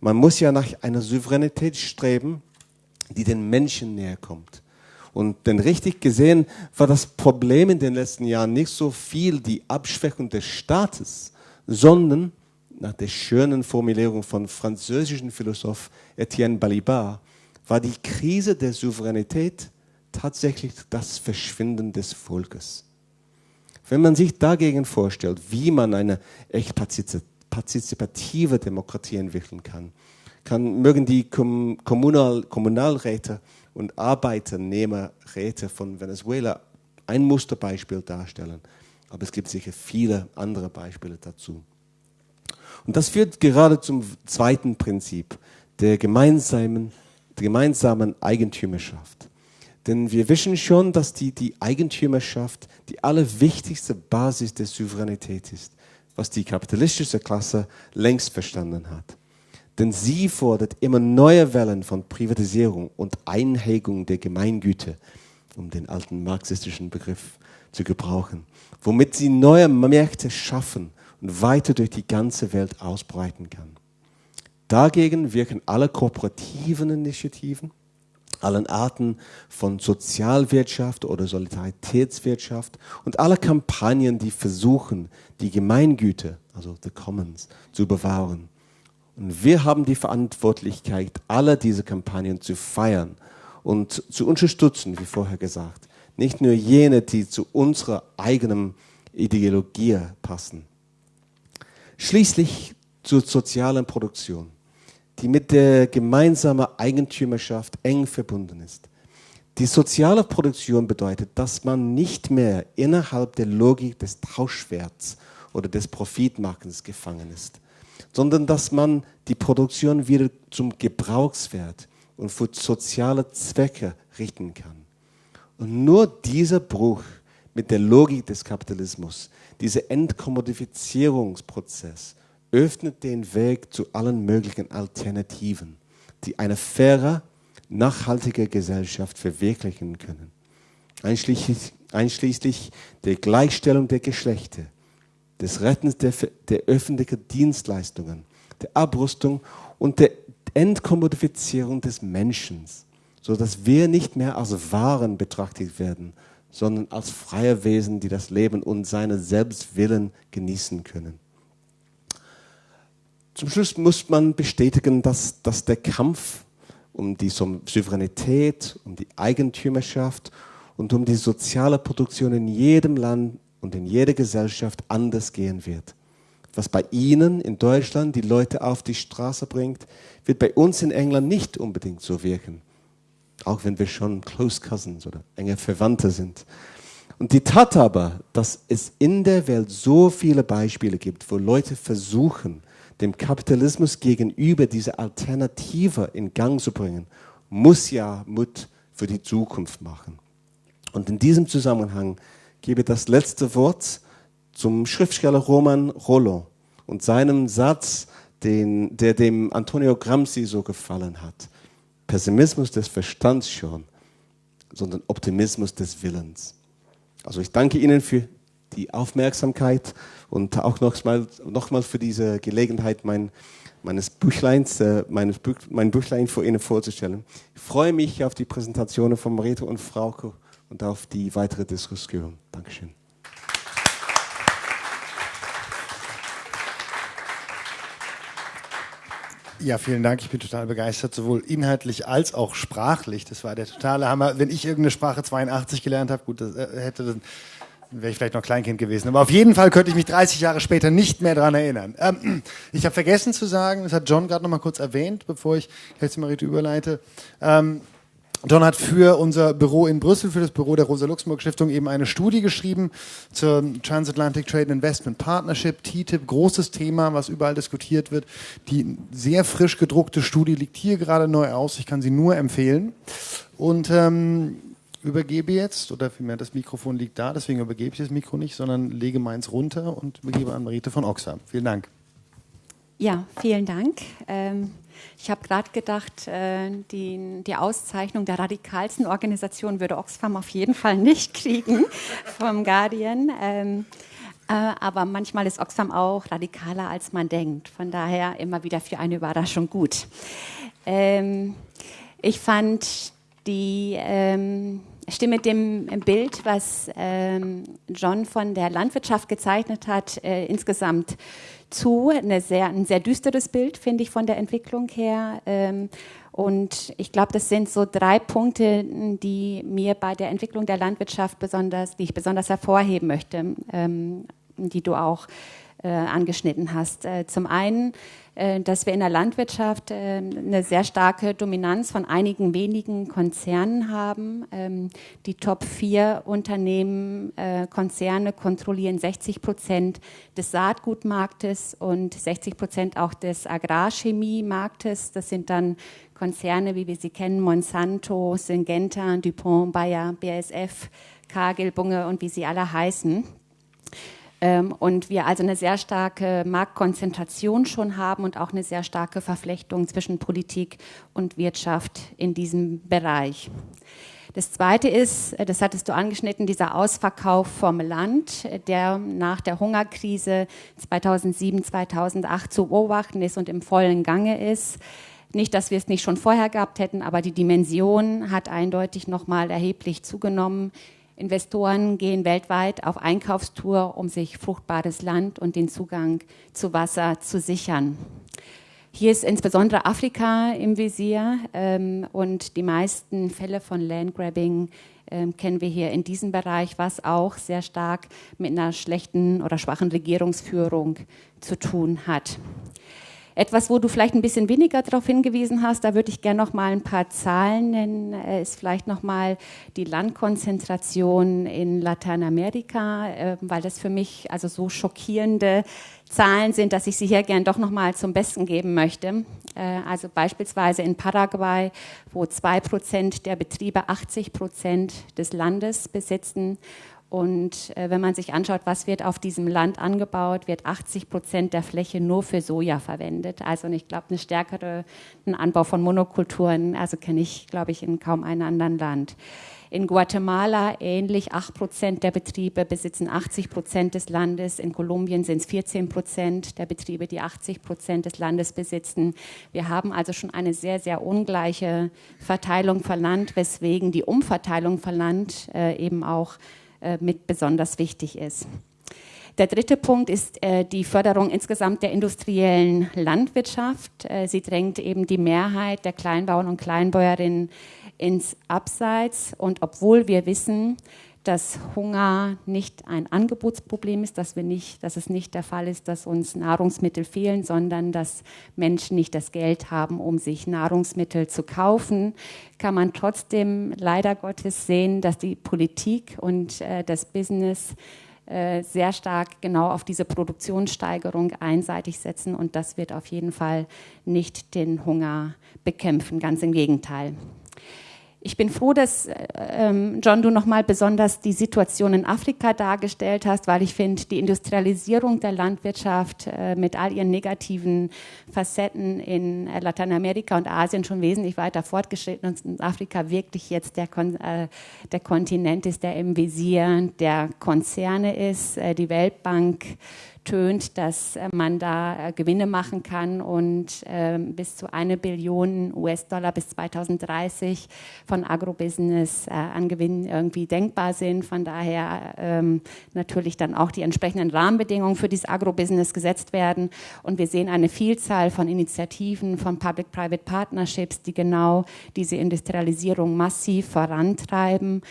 Man muss ja nach einer Souveränität streben, die den Menschen näher kommt. Und denn richtig gesehen war das Problem in den letzten Jahren nicht so viel die Abschwächung des Staates, sondern nach der schönen Formulierung von französischen Philosoph Etienne Balibar, war die Krise der Souveränität tatsächlich das Verschwinden des Volkes. Wenn man sich dagegen vorstellt, wie man eine echt partizipative Demokratie entwickeln kann, kann mögen die Kommunal, Kommunalräte und Arbeiternehmerräte von Venezuela ein Musterbeispiel darstellen. Aber es gibt sicher viele andere Beispiele dazu. Und das führt gerade zum zweiten Prinzip, der gemeinsamen der gemeinsamen Eigentümerschaft. Denn wir wissen schon, dass die, die Eigentümerschaft die allerwichtigste Basis der Souveränität ist, was die kapitalistische Klasse längst verstanden hat. Denn sie fordert immer neue Wellen von Privatisierung und Einhegung der Gemeingüter, um den alten marxistischen Begriff zu gebrauchen, womit sie neue Märkte schaffen und weiter durch die ganze Welt ausbreiten kann. Dagegen wirken alle kooperativen Initiativen, allen Arten von Sozialwirtschaft oder Solidaritätswirtschaft und alle Kampagnen, die versuchen, die Gemeingüter, also the Commons, zu bewahren. Und wir haben die Verantwortlichkeit, alle diese Kampagnen zu feiern und zu unterstützen, wie vorher gesagt. Nicht nur jene, die zu unserer eigenen Ideologie passen. Schließlich zur sozialen Produktion die mit der gemeinsamen Eigentümerschaft eng verbunden ist. Die soziale Produktion bedeutet, dass man nicht mehr innerhalb der Logik des Tauschwerts oder des Profitmachens gefangen ist, sondern dass man die Produktion wieder zum Gebrauchswert und für soziale Zwecke richten kann. Und nur dieser Bruch mit der Logik des Kapitalismus, dieser Entkommodifizierungsprozess, öffnet den Weg zu allen möglichen Alternativen. die eine faire, nachhaltige Gesellschaft verwirklichen können. Einschließlich, einschließlich der Gleichstellung der Geschlechter, des Rettens der, der öffentlichen Dienstleistungen, der Abrüstung und der Entkommodifizierung des Menschen, sodass wir nicht mehr als Waren betrachtet werden, sondern als freie Wesen, die das Leben und seine Selbstwillen genießen können. Zum Schluss muss man bestätigen, dass, dass der Kampf um die Souveränität, um die Eigentümerschaft und um die soziale Produktion in jedem Land und in jeder Gesellschaft anders gehen wird. Was bei Ihnen in Deutschland die Leute auf die Straße bringt, wird bei uns in England nicht unbedingt so wirken. Auch wenn wir schon Close Cousins oder enge Verwandte sind. Und die Tat aber, dass es in der Welt so viele Beispiele gibt, wo Leute versuchen, dem Kapitalismus gegenüber diese Alternative in Gang zu bringen, muss ja Mut für die Zukunft machen. Und in diesem Zusammenhang gebe ich das letzte Wort zum Schriftsteller Roman Rollo und seinem Satz, den, der dem Antonio Gramsci so gefallen hat. Pessimismus des Verstands schon, sondern Optimismus des Willens. Also ich danke Ihnen für die Aufmerksamkeit und auch nochmal noch mal für diese Gelegenheit, mein, meines Büchleins, äh, meines Buch, mein Büchlein vor Ihnen vorzustellen. Ich freue mich auf die Präsentationen von Marito und Frauke und auf die weitere Diskussion. Dankeschön. Ja, vielen Dank. Ich bin total begeistert, sowohl inhaltlich als auch sprachlich. Das war der totale Hammer. Wenn ich irgendeine Sprache 82 gelernt habe, gut, das äh, hätte dann wäre ich vielleicht noch Kleinkind gewesen. Aber auf jeden Fall könnte ich mich 30 Jahre später nicht mehr daran erinnern. Ähm, ich habe vergessen zu sagen, das hat John gerade noch mal kurz erwähnt, bevor ich jetzt Marite überleite. Ähm, John hat für unser Büro in Brüssel, für das Büro der Rosa-Luxemburg-Stiftung eben eine Studie geschrieben zur Transatlantic Trade Investment Partnership, TTIP, großes Thema, was überall diskutiert wird. Die sehr frisch gedruckte Studie liegt hier gerade neu aus, ich kann sie nur empfehlen. Und ähm, übergebe jetzt, oder vielmehr das Mikrofon liegt da, deswegen übergebe ich das Mikro nicht, sondern lege meins runter und übergebe an Marite von Oxfam. Vielen Dank. Ja, vielen Dank. Ähm ich habe gerade gedacht, äh, die, die, Auszeichnung der radikalsten Organisation würde Oxfam auf jeden Fall nicht kriegen vom Guardian. Ähm, äh, aber manchmal ist Oxfam auch radikaler, als man denkt. Von daher immer wieder für eine Überraschung gut. Ähm, ich fand die ähm, stimme dem Bild, was ähm, John von der Landwirtschaft gezeichnet hat, äh, insgesamt zu. Sehr, ein sehr düsteres Bild, finde ich, von der Entwicklung her. Ähm, und ich glaube, das sind so drei Punkte, die mir bei der Entwicklung der Landwirtschaft besonders, die ich besonders hervorheben möchte, ähm, die du auch angeschnitten hast. Äh, zum einen äh, dass wir in der Landwirtschaft äh, eine sehr starke Dominanz von einigen wenigen Konzernen haben. Ähm, die Top 4 Unternehmen, äh, Konzerne kontrollieren 60 Prozent des Saatgutmarktes und 60 Prozent auch des Agrarchemiemarktes. Das sind dann Konzerne, wie wir sie kennen, Monsanto, Syngenta, DuPont, Bayer, BASF, Cargill, Bunge und wie sie alle heißen. Ähm, und wir also eine sehr starke Marktkonzentration schon haben und auch eine sehr starke Verflechtung zwischen Politik und Wirtschaft in diesem Bereich. Das Zweite ist, äh, das hattest du angeschnitten, dieser Ausverkauf vom Land, äh, der nach der Hungerkrise 2007, 2008 zu beobachten ist und im vollen Gange ist. Nicht, dass wir es nicht schon vorher gehabt hätten, aber die Dimension hat eindeutig nochmal erheblich zugenommen. Investoren gehen weltweit auf Einkaufstour, um sich fruchtbares Land und den Zugang zu Wasser zu sichern. Hier ist insbesondere Afrika im Visier ähm, und die meisten Fälle von Landgrabbing ähm, kennen wir hier in diesem Bereich, was auch sehr stark mit einer schlechten oder schwachen Regierungsführung zu tun hat. Etwas, wo du vielleicht ein bisschen weniger darauf hingewiesen hast, da würde ich gerne noch mal ein paar Zahlen nennen, äh, ist vielleicht noch mal die Landkonzentration in Lateinamerika, äh, weil das für mich also so schockierende Zahlen sind, dass ich sie hier gern doch noch mal zum Besten geben möchte. Äh, also beispielsweise in Paraguay, wo zwei Prozent der Betriebe 80 Prozent des Landes besitzen Und äh, wenn man sich anschaut, was wird auf diesem Land angebaut, wird 80 Prozent der Fläche nur für Soja verwendet. Also ich glaube, eine stärkere einen Anbau von Monokulturen, also kenne ich, glaube ich, in kaum einem anderen Land. In Guatemala ähnlich, 8 Prozent der Betriebe besitzen 80 Prozent des Landes. In Kolumbien sind es 14 Prozent der Betriebe, die 80 Prozent des Landes besitzen. Wir haben also schon eine sehr, sehr ungleiche Verteilung von weswegen die Umverteilung von äh, eben auch mit besonders wichtig ist. Der dritte Punkt ist äh, die Förderung insgesamt der industriellen Landwirtschaft. Äh, sie drängt eben die Mehrheit der Kleinbauern und Kleinbäuerinnen ins Abseits. Und obwohl wir wissen, dass Hunger nicht ein Angebotsproblem ist, dass, wir nicht, dass es nicht der Fall ist, dass uns Nahrungsmittel fehlen, sondern dass Menschen nicht das Geld haben, um sich Nahrungsmittel zu kaufen, kann man trotzdem leider Gottes sehen, dass die Politik und äh, das Business äh, sehr stark genau auf diese Produktionssteigerung einseitig setzen und das wird auf jeden Fall nicht den Hunger bekämpfen, ganz im Gegenteil. Ich bin froh, dass ähm, John, du nochmal besonders die Situation in Afrika dargestellt hast, weil ich finde, die Industrialisierung der Landwirtschaft äh, mit all ihren negativen Facetten in äh, Lateinamerika und Asien schon wesentlich weiter fortgeschritten und in Afrika wirklich jetzt der, Kon äh, der Kontinent ist, der im Visier der Konzerne ist. Äh, die Weltbank tönt, dass äh, man da äh, Gewinne machen kann und ähm, bis zu eine Billion US-Dollar bis 2030 von Agrobusiness äh, an Gewinnen irgendwie denkbar sind. Von daher ähm, natürlich dann auch die entsprechenden Rahmenbedingungen für dieses Agrobusiness gesetzt werden. Und wir sehen eine Vielzahl von Initiativen, von Public-Private Partnerships, die genau diese Industrialisierung massiv vorantreiben.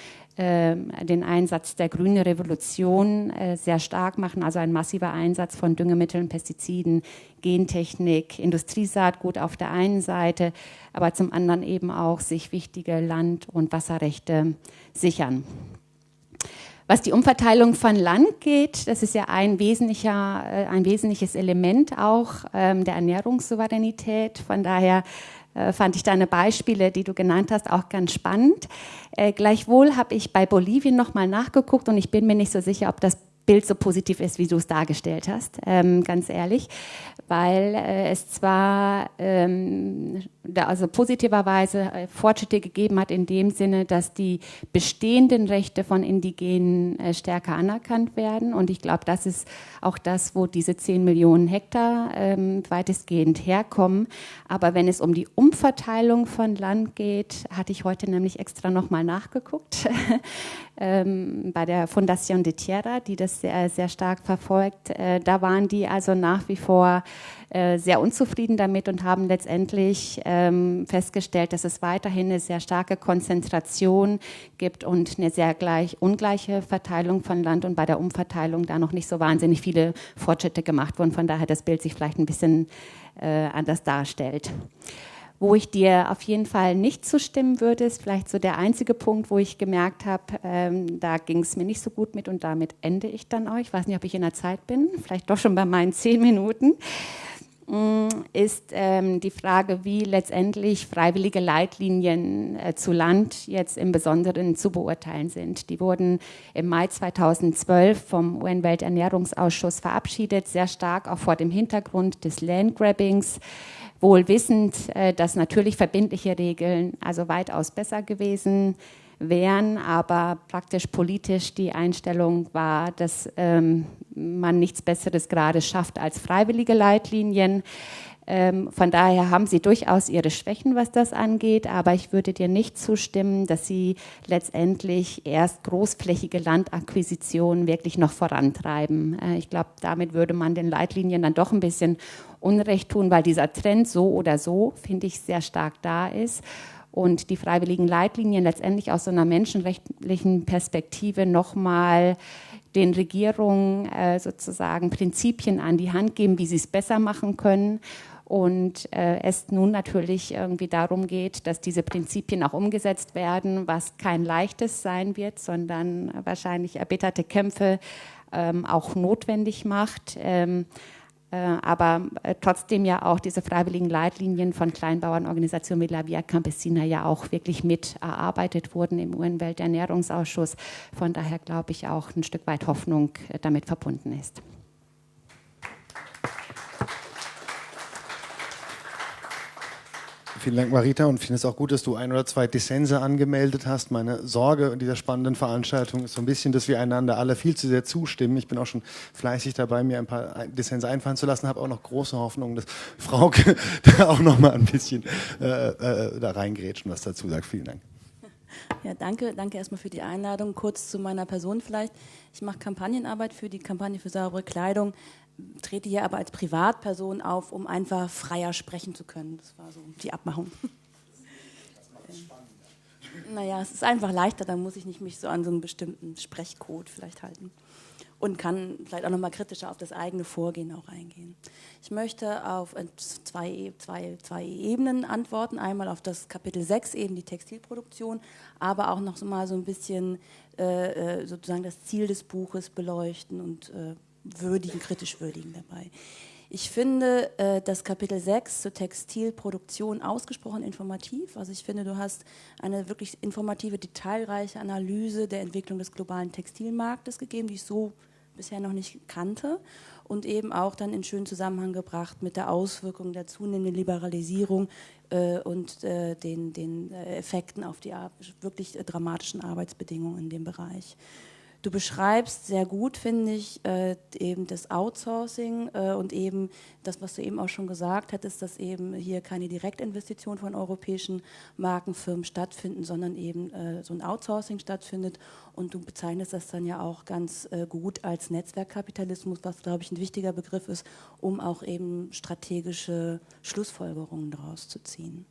Ähm, den Einsatz der grünen Revolution äh, sehr stark machen, also ein massiver Einsatz von Düngemitteln, Pestiziden, Gentechnik, Industriesaatgut auf der einen Seite, aber zum anderen eben auch sich wichtige Land- und Wasserrechte sichern. Was die Umverteilung von Land geht, das ist ja ein, wesentlicher, äh, ein wesentliches Element auch ähm, der Ernährungssouveränität. Von daher fand ich deine Beispiele, die du genannt hast, auch ganz spannend. Äh, gleichwohl habe ich bei Bolivien nochmal nachgeguckt und ich bin mir nicht so sicher, ob das Bild so positiv ist, wie du es dargestellt hast, ähm, ganz ehrlich, weil äh, es zwar ähm, also positiverweise äh, Fortschritte gegeben hat in dem Sinne, dass die bestehenden Rechte von Indigenen äh, stärker anerkannt werden und ich glaube, das ist auch das, wo diese 10 Millionen Hektar ähm, weitestgehend herkommen. Aber wenn es um die Umverteilung von Land geht, hatte ich heute nämlich extra nochmal nachgeguckt ähm, bei der Fundación de Tierra, die das sehr, sehr stark verfolgt. Äh, da waren die also nach wie vor äh, sehr unzufrieden damit und haben letztendlich ähm, festgestellt, dass es weiterhin eine sehr starke Konzentration gibt und eine sehr gleich, ungleiche Verteilung von Land und bei der Umverteilung da noch nicht so wahnsinnig viele Fortschritte gemacht wurden. Von daher das Bild sich vielleicht ein bisschen äh, anders darstellt. Wo ich dir auf jeden Fall nicht zustimmen würde, ist vielleicht so der einzige Punkt, wo ich gemerkt habe, ähm, da ging es mir nicht so gut mit und damit ende ich dann auch. Ich weiß nicht, ob ich in der Zeit bin, vielleicht doch schon bei meinen zehn Minuten ist ähm, die Frage, wie letztendlich freiwillige Leitlinien äh, zu Land jetzt im Besonderen zu beurteilen sind. Die wurden im Mai 2012 vom UN-Welternährungsausschuss verabschiedet, sehr stark auch vor dem Hintergrund des Landgrabbings wohl wissend, äh, dass natürlich verbindliche Regeln also weitaus besser gewesen wären, aber praktisch politisch die Einstellung war, dass ähm, man nichts Besseres gerade schafft als freiwillige Leitlinien. Ähm, von daher haben sie durchaus ihre Schwächen, was das angeht, aber ich würde dir nicht zustimmen, dass sie letztendlich erst großflächige Landakquisitionen wirklich noch vorantreiben. Äh, ich glaube, damit würde man den Leitlinien dann doch ein bisschen Unrecht tun, weil dieser Trend so oder so, finde ich, sehr stark da ist und die freiwilligen Leitlinien letztendlich aus so einer menschenrechtlichen Perspektive nochmal den Regierungen äh, sozusagen Prinzipien an die Hand geben, wie sie es besser machen können. Und äh, es nun natürlich irgendwie darum geht, dass diese Prinzipien auch umgesetzt werden, was kein leichtes sein wird, sondern wahrscheinlich erbitterte Kämpfe ähm, auch notwendig macht. Ähm, äh, aber äh, trotzdem ja auch diese freiwilligen Leitlinien von Kleinbauernorganisationen wie La Via Campesina ja auch wirklich mit erarbeitet wurden im UN-Welternährungsausschuss. Von daher glaube ich auch ein Stück weit Hoffnung äh, damit verbunden ist. Vielen Dank, Marita, und ich finde es auch gut, dass du ein oder zwei Dissense angemeldet hast. Meine Sorge in dieser spannenden Veranstaltung ist so ein bisschen, dass wir einander alle viel zu sehr zustimmen. Ich bin auch schon fleißig dabei, mir ein paar Dissense einfallen zu lassen, habe auch noch große Hoffnung, dass Frauke da auch noch mal ein bisschen äh, äh, da reingrätschen, was dazu sagt. Vielen Dank. Ja, danke. Danke erstmal für die Einladung. Kurz zu meiner Person vielleicht. Ich mache Kampagnenarbeit für die Kampagne für saubere Kleidung trete hier aber als Privatperson auf, um einfach freier sprechen zu können. Das war so die Abmachung. naja, es ist einfach leichter, dann muss ich nicht mich so an so einen bestimmten Sprechcode vielleicht halten. Und kann vielleicht auch nochmal kritischer auf das eigene Vorgehen auch eingehen. Ich möchte auf zwei, zwei, zwei Ebenen antworten. Einmal auf das Kapitel 6, eben die Textilproduktion, aber auch noch so mal so ein bisschen äh, äh, sozusagen das Ziel des Buches beleuchten und äh, würdigen, kritisch würdigen dabei. Ich finde äh, das Kapitel 6 zur Textilproduktion ausgesprochen informativ. Also ich finde, du hast eine wirklich informative, detailreiche Analyse der Entwicklung des globalen Textilmarktes gegeben, die ich so bisher noch nicht kannte und eben auch dann in schönen Zusammenhang gebracht mit der Auswirkung der zunehmenden Liberalisierung äh, und äh, den, den äh, Effekten auf die wirklich dramatischen Arbeitsbedingungen in dem Bereich. Du beschreibst sehr gut, finde ich, äh, eben das Outsourcing äh, und eben das, was du eben auch schon gesagt hattest, dass eben hier keine Direktinvestition von europäischen Markenfirmen stattfinden, sondern eben äh, so ein Outsourcing stattfindet. Und du bezeichnest das dann ja auch ganz äh, gut als Netzwerkkapitalismus, was, glaube ich, ein wichtiger Begriff ist, um auch eben strategische Schlussfolgerungen daraus zu ziehen.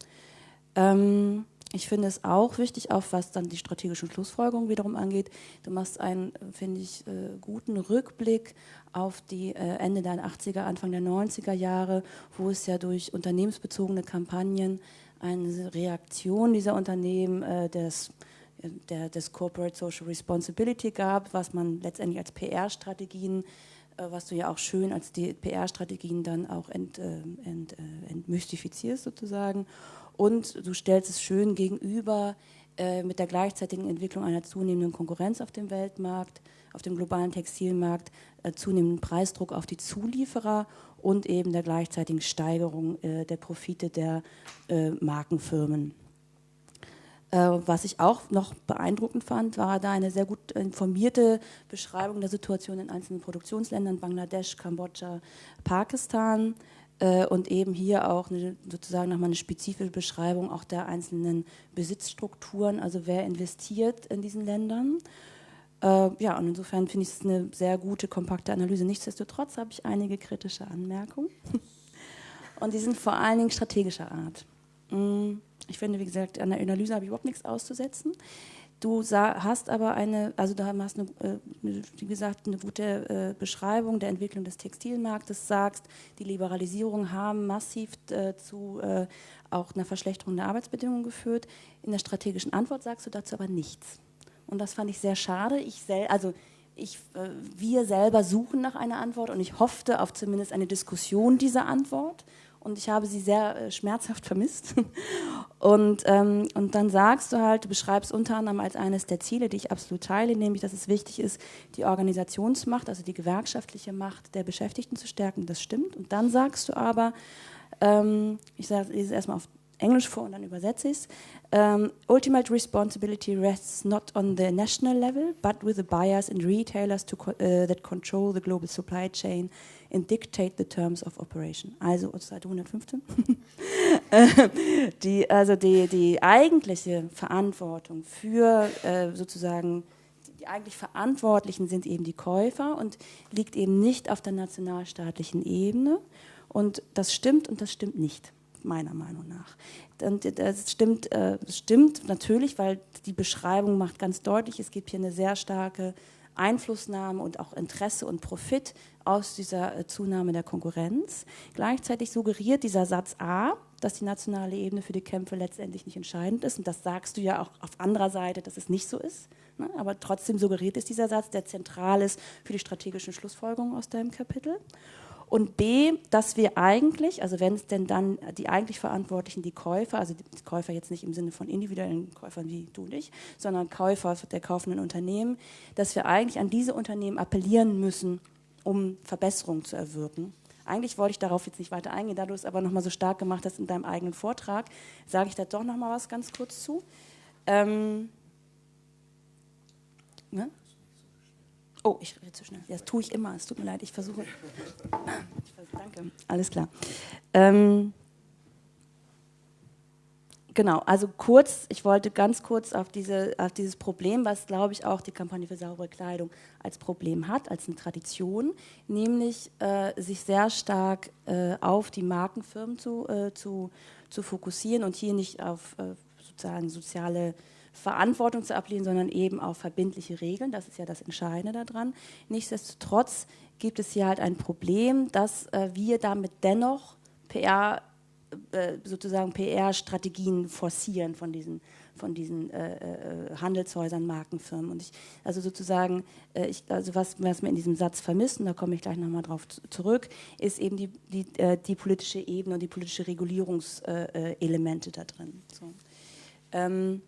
Ähm, ich finde es auch wichtig, auch was dann die strategischen Schlussfolgerungen wiederum angeht. Du machst einen, finde ich, äh, guten Rückblick auf die äh, Ende der 80er, Anfang der 90er Jahre, wo es ja durch unternehmensbezogene Kampagnen eine Reaktion dieser Unternehmen äh, des, der, des Corporate Social Responsibility gab, was man letztendlich als PR-Strategien was du ja auch schön als PR-Strategien dann auch ent, ent, entmystifizierst sozusagen und du stellst es schön gegenüber äh, mit der gleichzeitigen Entwicklung einer zunehmenden Konkurrenz auf dem Weltmarkt, auf dem globalen Textilmarkt, äh, zunehmenden Preisdruck auf die Zulieferer und eben der gleichzeitigen Steigerung äh, der Profite der äh, Markenfirmen. Äh, was ich auch noch beeindruckend fand, war da eine sehr gut informierte Beschreibung der Situation in einzelnen Produktionsländern, Bangladesch, Kambodscha, Pakistan, und eben hier auch eine, sozusagen nochmal eine spezifische Beschreibung auch der einzelnen Besitzstrukturen, also wer investiert in diesen Ländern. Äh, ja, und insofern finde ich es eine sehr gute, kompakte Analyse. Nichtsdestotrotz habe ich einige kritische Anmerkungen. und die sind vor allen Dingen strategischer Art. Mm, ich finde, wie gesagt, an der Analyse habe ich überhaupt nichts auszusetzen. Du hast aber eine, also du hast eine, äh, wie gesagt, eine gute äh, Beschreibung der Entwicklung des Textilmarktes, sagst, die Liberalisierung haben massiv äh, zu auch einer Verschlechterung der Arbeitsbedingungen geführt. In der strategischen Antwort sagst du dazu aber nichts. Und das fand ich sehr schade. Ich sel also ich, wir selber suchen nach einer Antwort und ich hoffte auf zumindest eine Diskussion dieser Antwort und ich habe sie sehr äh, schmerzhaft vermisst. Und, ähm, und dann sagst du halt, du beschreibst unter anderem als eines der Ziele, die ich absolut teile, nämlich, dass es wichtig ist, die Organisationsmacht, also die gewerkschaftliche Macht der Beschäftigten zu stärken. Das stimmt. Und dann sagst du aber, ähm, ich lese es erstmal auf Englisch vor und dann übersetze ich es. Um, ultimate responsibility rests not on the national level, but with the buyers and retailers to, uh, that control the global supply chain and dictate the terms of operation. Also Seite 115. die, also die, die eigentliche Verantwortung für äh, sozusagen die eigentlich Verantwortlichen sind eben die Käufer und liegt eben nicht auf der nationalstaatlichen Ebene. Und das stimmt und das stimmt nicht meiner Meinung nach. Und das stimmt, äh, stimmt natürlich, weil die Beschreibung macht ganz deutlich, es gibt hier eine sehr starke Einflussnahme und auch Interesse und Profit aus dieser äh, Zunahme der Konkurrenz. Gleichzeitig suggeriert dieser Satz A, dass die nationale Ebene für die Kämpfe letztendlich nicht entscheidend ist. Und das sagst du ja auch auf anderer Seite, dass es nicht so ist. Ne? Aber trotzdem suggeriert es dieser Satz, der zentral ist für die strategischen Schlussfolgerungen aus deinem Kapitel. Und B, dass wir eigentlich, also wenn es denn dann die eigentlich Verantwortlichen, die Käufer, also die Käufer jetzt nicht im Sinne von individuellen Käufern wie du und ich, sondern Käufer der kaufenden Unternehmen, dass wir eigentlich an diese Unternehmen appellieren müssen, um Verbesserungen zu erwirken. Eigentlich wollte ich darauf jetzt nicht weiter eingehen, da du es aber nochmal so stark gemacht hast in deinem eigenen Vortrag, sage ich da doch nochmal was ganz kurz zu. Ähm, ne? Oh, ich rede zu schnell. Das tue ich immer. Es tut mir leid, ich versuche. Danke, alles klar. Ähm, genau, also kurz, ich wollte ganz kurz auf, diese, auf dieses Problem, was glaube ich auch die Kampagne für saubere Kleidung als Problem hat, als eine Tradition, nämlich äh, sich sehr stark äh, auf die Markenfirmen zu, äh, zu, zu fokussieren und hier nicht auf äh, sozusagen soziale Verantwortung zu ablehnen, sondern eben auf verbindliche Regeln. Das ist ja das Entscheidende daran. Nichtsdestotrotz gibt es hier halt ein Problem, dass äh, wir damit dennoch PR, äh, sozusagen PR-Strategien forcieren von diesen, von diesen äh, äh, Handelshäusern, Markenfirmen. Und ich, also sozusagen, äh, ich, also was, was wir in diesem Satz vermissen, da komme ich gleich nochmal drauf zurück, ist eben die, die, äh, die politische Ebene und die politische Regulierungselemente da drin. So. Ähm,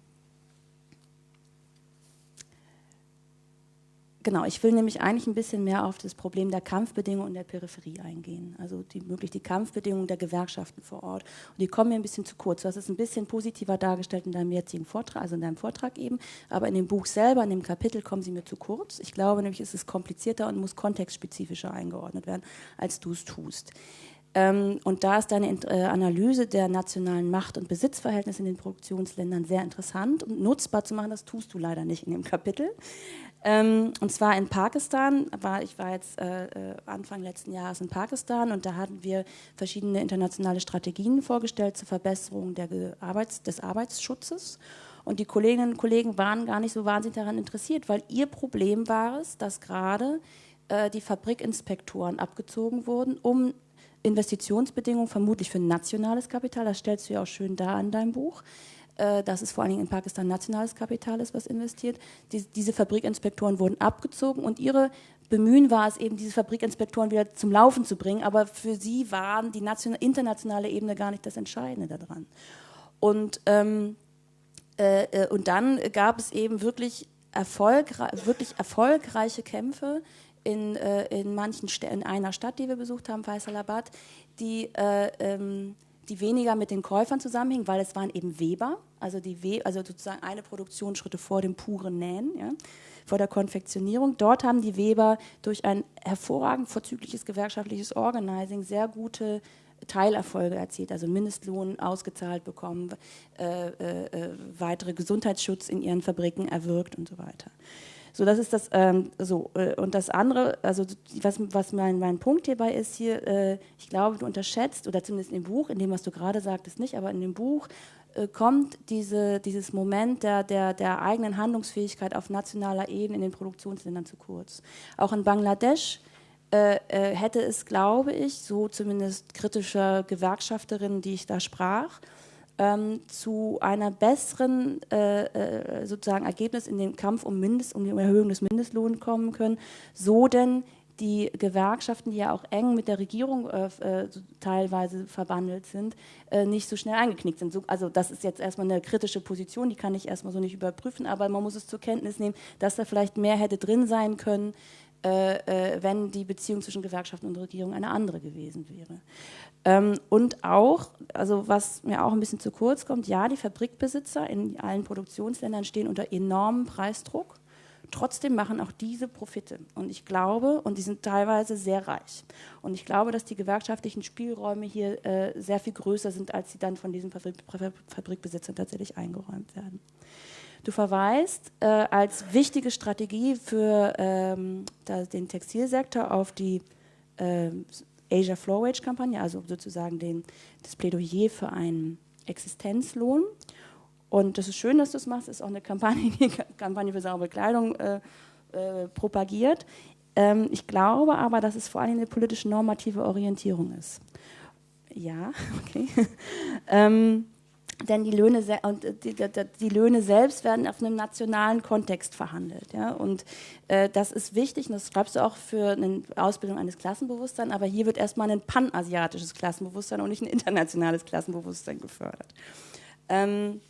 Genau, ich will nämlich eigentlich ein bisschen mehr auf das Problem der Kampfbedingungen und der Peripherie eingehen. Also die, wirklich die Kampfbedingungen der Gewerkschaften vor Ort. Und die kommen mir ein bisschen zu kurz. Du hast es ein bisschen positiver dargestellt in deinem jetzigen Vortrag, also in deinem Vortrag eben. Aber in dem Buch selber, in dem Kapitel, kommen sie mir zu kurz. Ich glaube nämlich, es ist komplizierter und muss kontextspezifischer eingeordnet werden, als du es tust. Ähm, und da ist deine äh, Analyse der nationalen Macht- und Besitzverhältnisse in den Produktionsländern sehr interessant und nutzbar zu machen. Das tust du leider nicht in dem Kapitel. Ähm, und zwar in Pakistan, war, ich war jetzt äh, äh, Anfang letzten Jahres in Pakistan und da hatten wir verschiedene internationale Strategien vorgestellt zur Verbesserung der Arbeits-, des Arbeitsschutzes. Und die Kolleginnen und Kollegen waren gar nicht so wahnsinnig daran interessiert, weil ihr Problem war es, dass gerade äh, die Fabrikinspektoren abgezogen wurden, um Investitionsbedingungen, vermutlich für nationales Kapital, das stellst du ja auch schön dar in deinem Buch, äh, dass es vor allen Dingen in Pakistan nationales Kapital ist, was investiert. Die, diese Fabrikinspektoren wurden abgezogen und ihre Bemühen war es eben, diese Fabrikinspektoren wieder zum Laufen zu bringen, aber für sie waren die internationale Ebene gar nicht das Entscheidende daran. Und, ähm, äh, äh, und dann gab es eben wirklich, erfolgre wirklich erfolgreiche Kämpfe in, äh, in manchen St in einer Stadt, die wir besucht haben, Faisalabad, die äh, ähm, die weniger mit den Käufern zusammenhingen, weil es waren eben Weber, also, die We also sozusagen eine Produktionsschritte vor dem puren Nähen, ja, vor der Konfektionierung. Dort haben die Weber durch ein hervorragend vorzügliches gewerkschaftliches Organizing sehr gute Teilerfolge erzielt, also Mindestlohn ausgezahlt bekommen, äh, äh, äh weitere Gesundheitsschutz in ihren Fabriken erwirkt und so weiter. So, das ist das, ähm, so. Äh, und das andere, also was, was mein, mein Punkt hierbei ist hier, äh, ich glaube, du unterschätzt, oder zumindest in dem Buch, in dem, was du gerade sagtest, nicht, aber in dem Buch kommt diese, dieses Moment der, der, der eigenen Handlungsfähigkeit auf nationaler Ebene in den Produktionsländern zu kurz. Auch in Bangladesch äh, äh hätte es, glaube ich, so zumindest kritischer Gewerkschafterinnen, die ich da sprach, ähm, zu einer besseren äh, äh, sozusagen Ergebnis in den Kampf um, Mindest, um die Erhöhung des Mindestlohns kommen können, so denn die Gewerkschaften, die ja auch eng mit der Regierung äh, äh teilweise verbandelt sind, äh, nicht so schnell eingeknickt sind. So, also das ist jetzt erstmal eine kritische Position, die kann ich erstmal so nicht überprüfen, aber man muss es zur Kenntnis nehmen, dass da vielleicht mehr hätte drin sein können, äh, äh, wenn die Beziehung zwischen Gewerkschaften und Regierung eine andere gewesen wäre. Ähm, und auch, also was mir auch ein bisschen zu kurz kommt, ja, die Fabrikbesitzer in allen Produktionsländern stehen unter enormem Preisdruck. Trotzdem machen auch diese Profite. Und ich glaube, und die sind teilweise sehr reich. Und ich glaube, dass die gewerkschaftlichen Spielräume hier äh, sehr viel größer sind, als sie dann von diesen Fabrik Fabrikbesitzern tatsächlich eingeräumt werden. Du verweist äh, als wichtige Strategie für ähm, den Textilsektor auf die äh, Asia Floor Wage Kampagne, also sozusagen den, das Plädoyer für einen Existenzlohn. Und das ist schön, dass du es machst. Das ist auch eine Kampagne, die Kampagne für saubere Kleidung äh, äh, propagiert. Ähm, ich glaube aber, dass es vor allem eine politische normative Orientierung ist. Ja, okay. ähm, denn die Löhne, und die, die, die, Löhne selbst werden auf einem nationalen Kontext verhandelt. Ja? Und äh, das ist wichtig, und das schreibst du auch für eine Ausbildung eines Klassenbewusstseins, aber hier wird erstmal ein panasiatisches Klassenbewusstsein und nicht ein internationales Klassenbewusstsein gefördert. Ähm,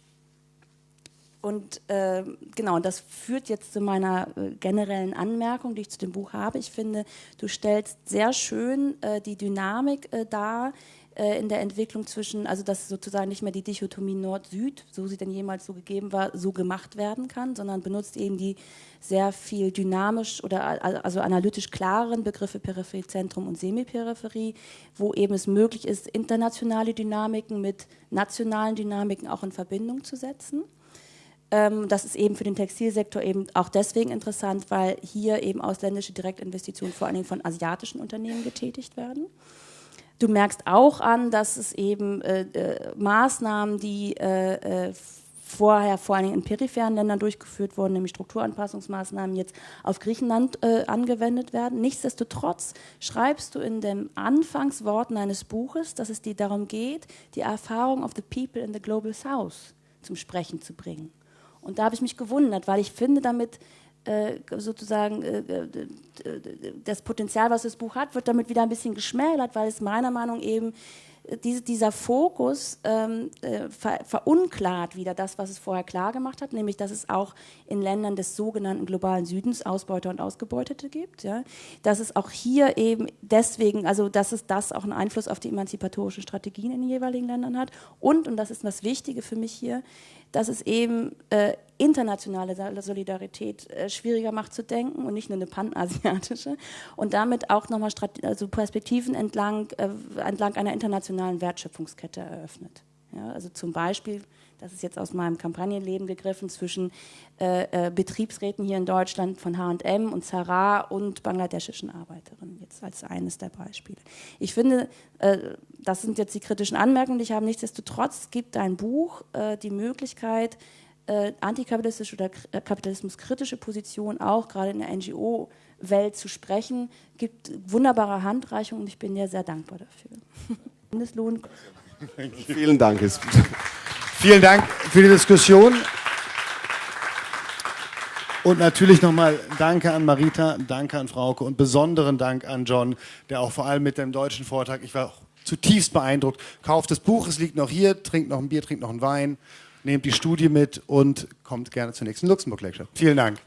und äh, genau, das führt jetzt zu meiner äh, generellen Anmerkung, die ich zu dem Buch habe. Ich finde, du stellst sehr schön äh, die Dynamik äh, dar äh, in der Entwicklung zwischen, also dass sozusagen nicht mehr die Dichotomie Nord-Süd, so sie denn jemals so gegeben war, so gemacht werden kann, sondern benutzt eben die sehr viel dynamisch oder also analytisch klareren Begriffe Peripherie, Zentrum und Semiperipherie, wo eben es möglich ist, internationale Dynamiken mit nationalen Dynamiken auch in Verbindung zu setzen. Ähm, das ist eben für den Textilsektor eben auch deswegen interessant, weil hier eben ausländische Direktinvestitionen vor allen Dingen von asiatischen Unternehmen getätigt werden. Du merkst auch an, dass es eben äh, äh, Maßnahmen, die äh, äh, vorher vor allen Dingen in peripheren Ländern durchgeführt wurden, nämlich Strukturanpassungsmaßnahmen, jetzt auf Griechenland äh, angewendet werden. Nichtsdestotrotz schreibst du in den Anfangsworten eines Buches, dass es dir darum geht, die Erfahrung of the people in the Global South zum Sprechen zu bringen. Und da habe ich mich gewundert, weil ich finde, damit äh, sozusagen äh, äh, das Potenzial, was das Buch hat, wird damit wieder ein bisschen geschmälert, weil es meiner Meinung eben diese, dieser Fokus ähm, äh, ver, verunklart wieder das, was es vorher klar gemacht hat, nämlich dass es auch in Ländern des sogenannten globalen Südens Ausbeuter und Ausgebeutete gibt. Ja? Dass es auch hier eben deswegen, also dass es das auch einen Einfluss auf die emanzipatorischen Strategien in den jeweiligen Ländern hat und, und das ist das Wichtige für mich hier, dass es eben äh, internationale Solidarität äh, schwieriger macht zu denken und nicht nur eine panasiatische und damit auch nochmal also Perspektiven entlang, äh, entlang einer internationalen Wertschöpfungskette eröffnet. Ja, also zum Beispiel das ist jetzt aus meinem Kampagnenleben gegriffen, zwischen äh, äh, Betriebsräten hier in Deutschland von H&M und Zara und bangladeschischen Arbeiterinnen, jetzt als eines der Beispiele. Ich finde, äh, das sind jetzt die kritischen Anmerkungen, die ich habe. Nichtsdestotrotz gibt dein Buch äh, die Möglichkeit, äh, antikapitalistische oder äh, kapitalismuskritische Positionen auch gerade in der NGO-Welt zu sprechen. gibt wunderbare Handreichungen und ich bin dir sehr dankbar dafür. Mindestlohn. Vielen Dank. Vielen Dank für die Diskussion. Und natürlich nochmal Danke an Marita, Danke an Frauke und besonderen Dank an John, der auch vor allem mit dem deutschen Vortrag, ich war zutiefst beeindruckt. Kauft das Buch, es liegt noch hier, trinkt noch ein Bier, trinkt noch einen Wein, nehmt die Studie mit und kommt gerne zur nächsten Luxemburg-Lecture. Vielen Dank.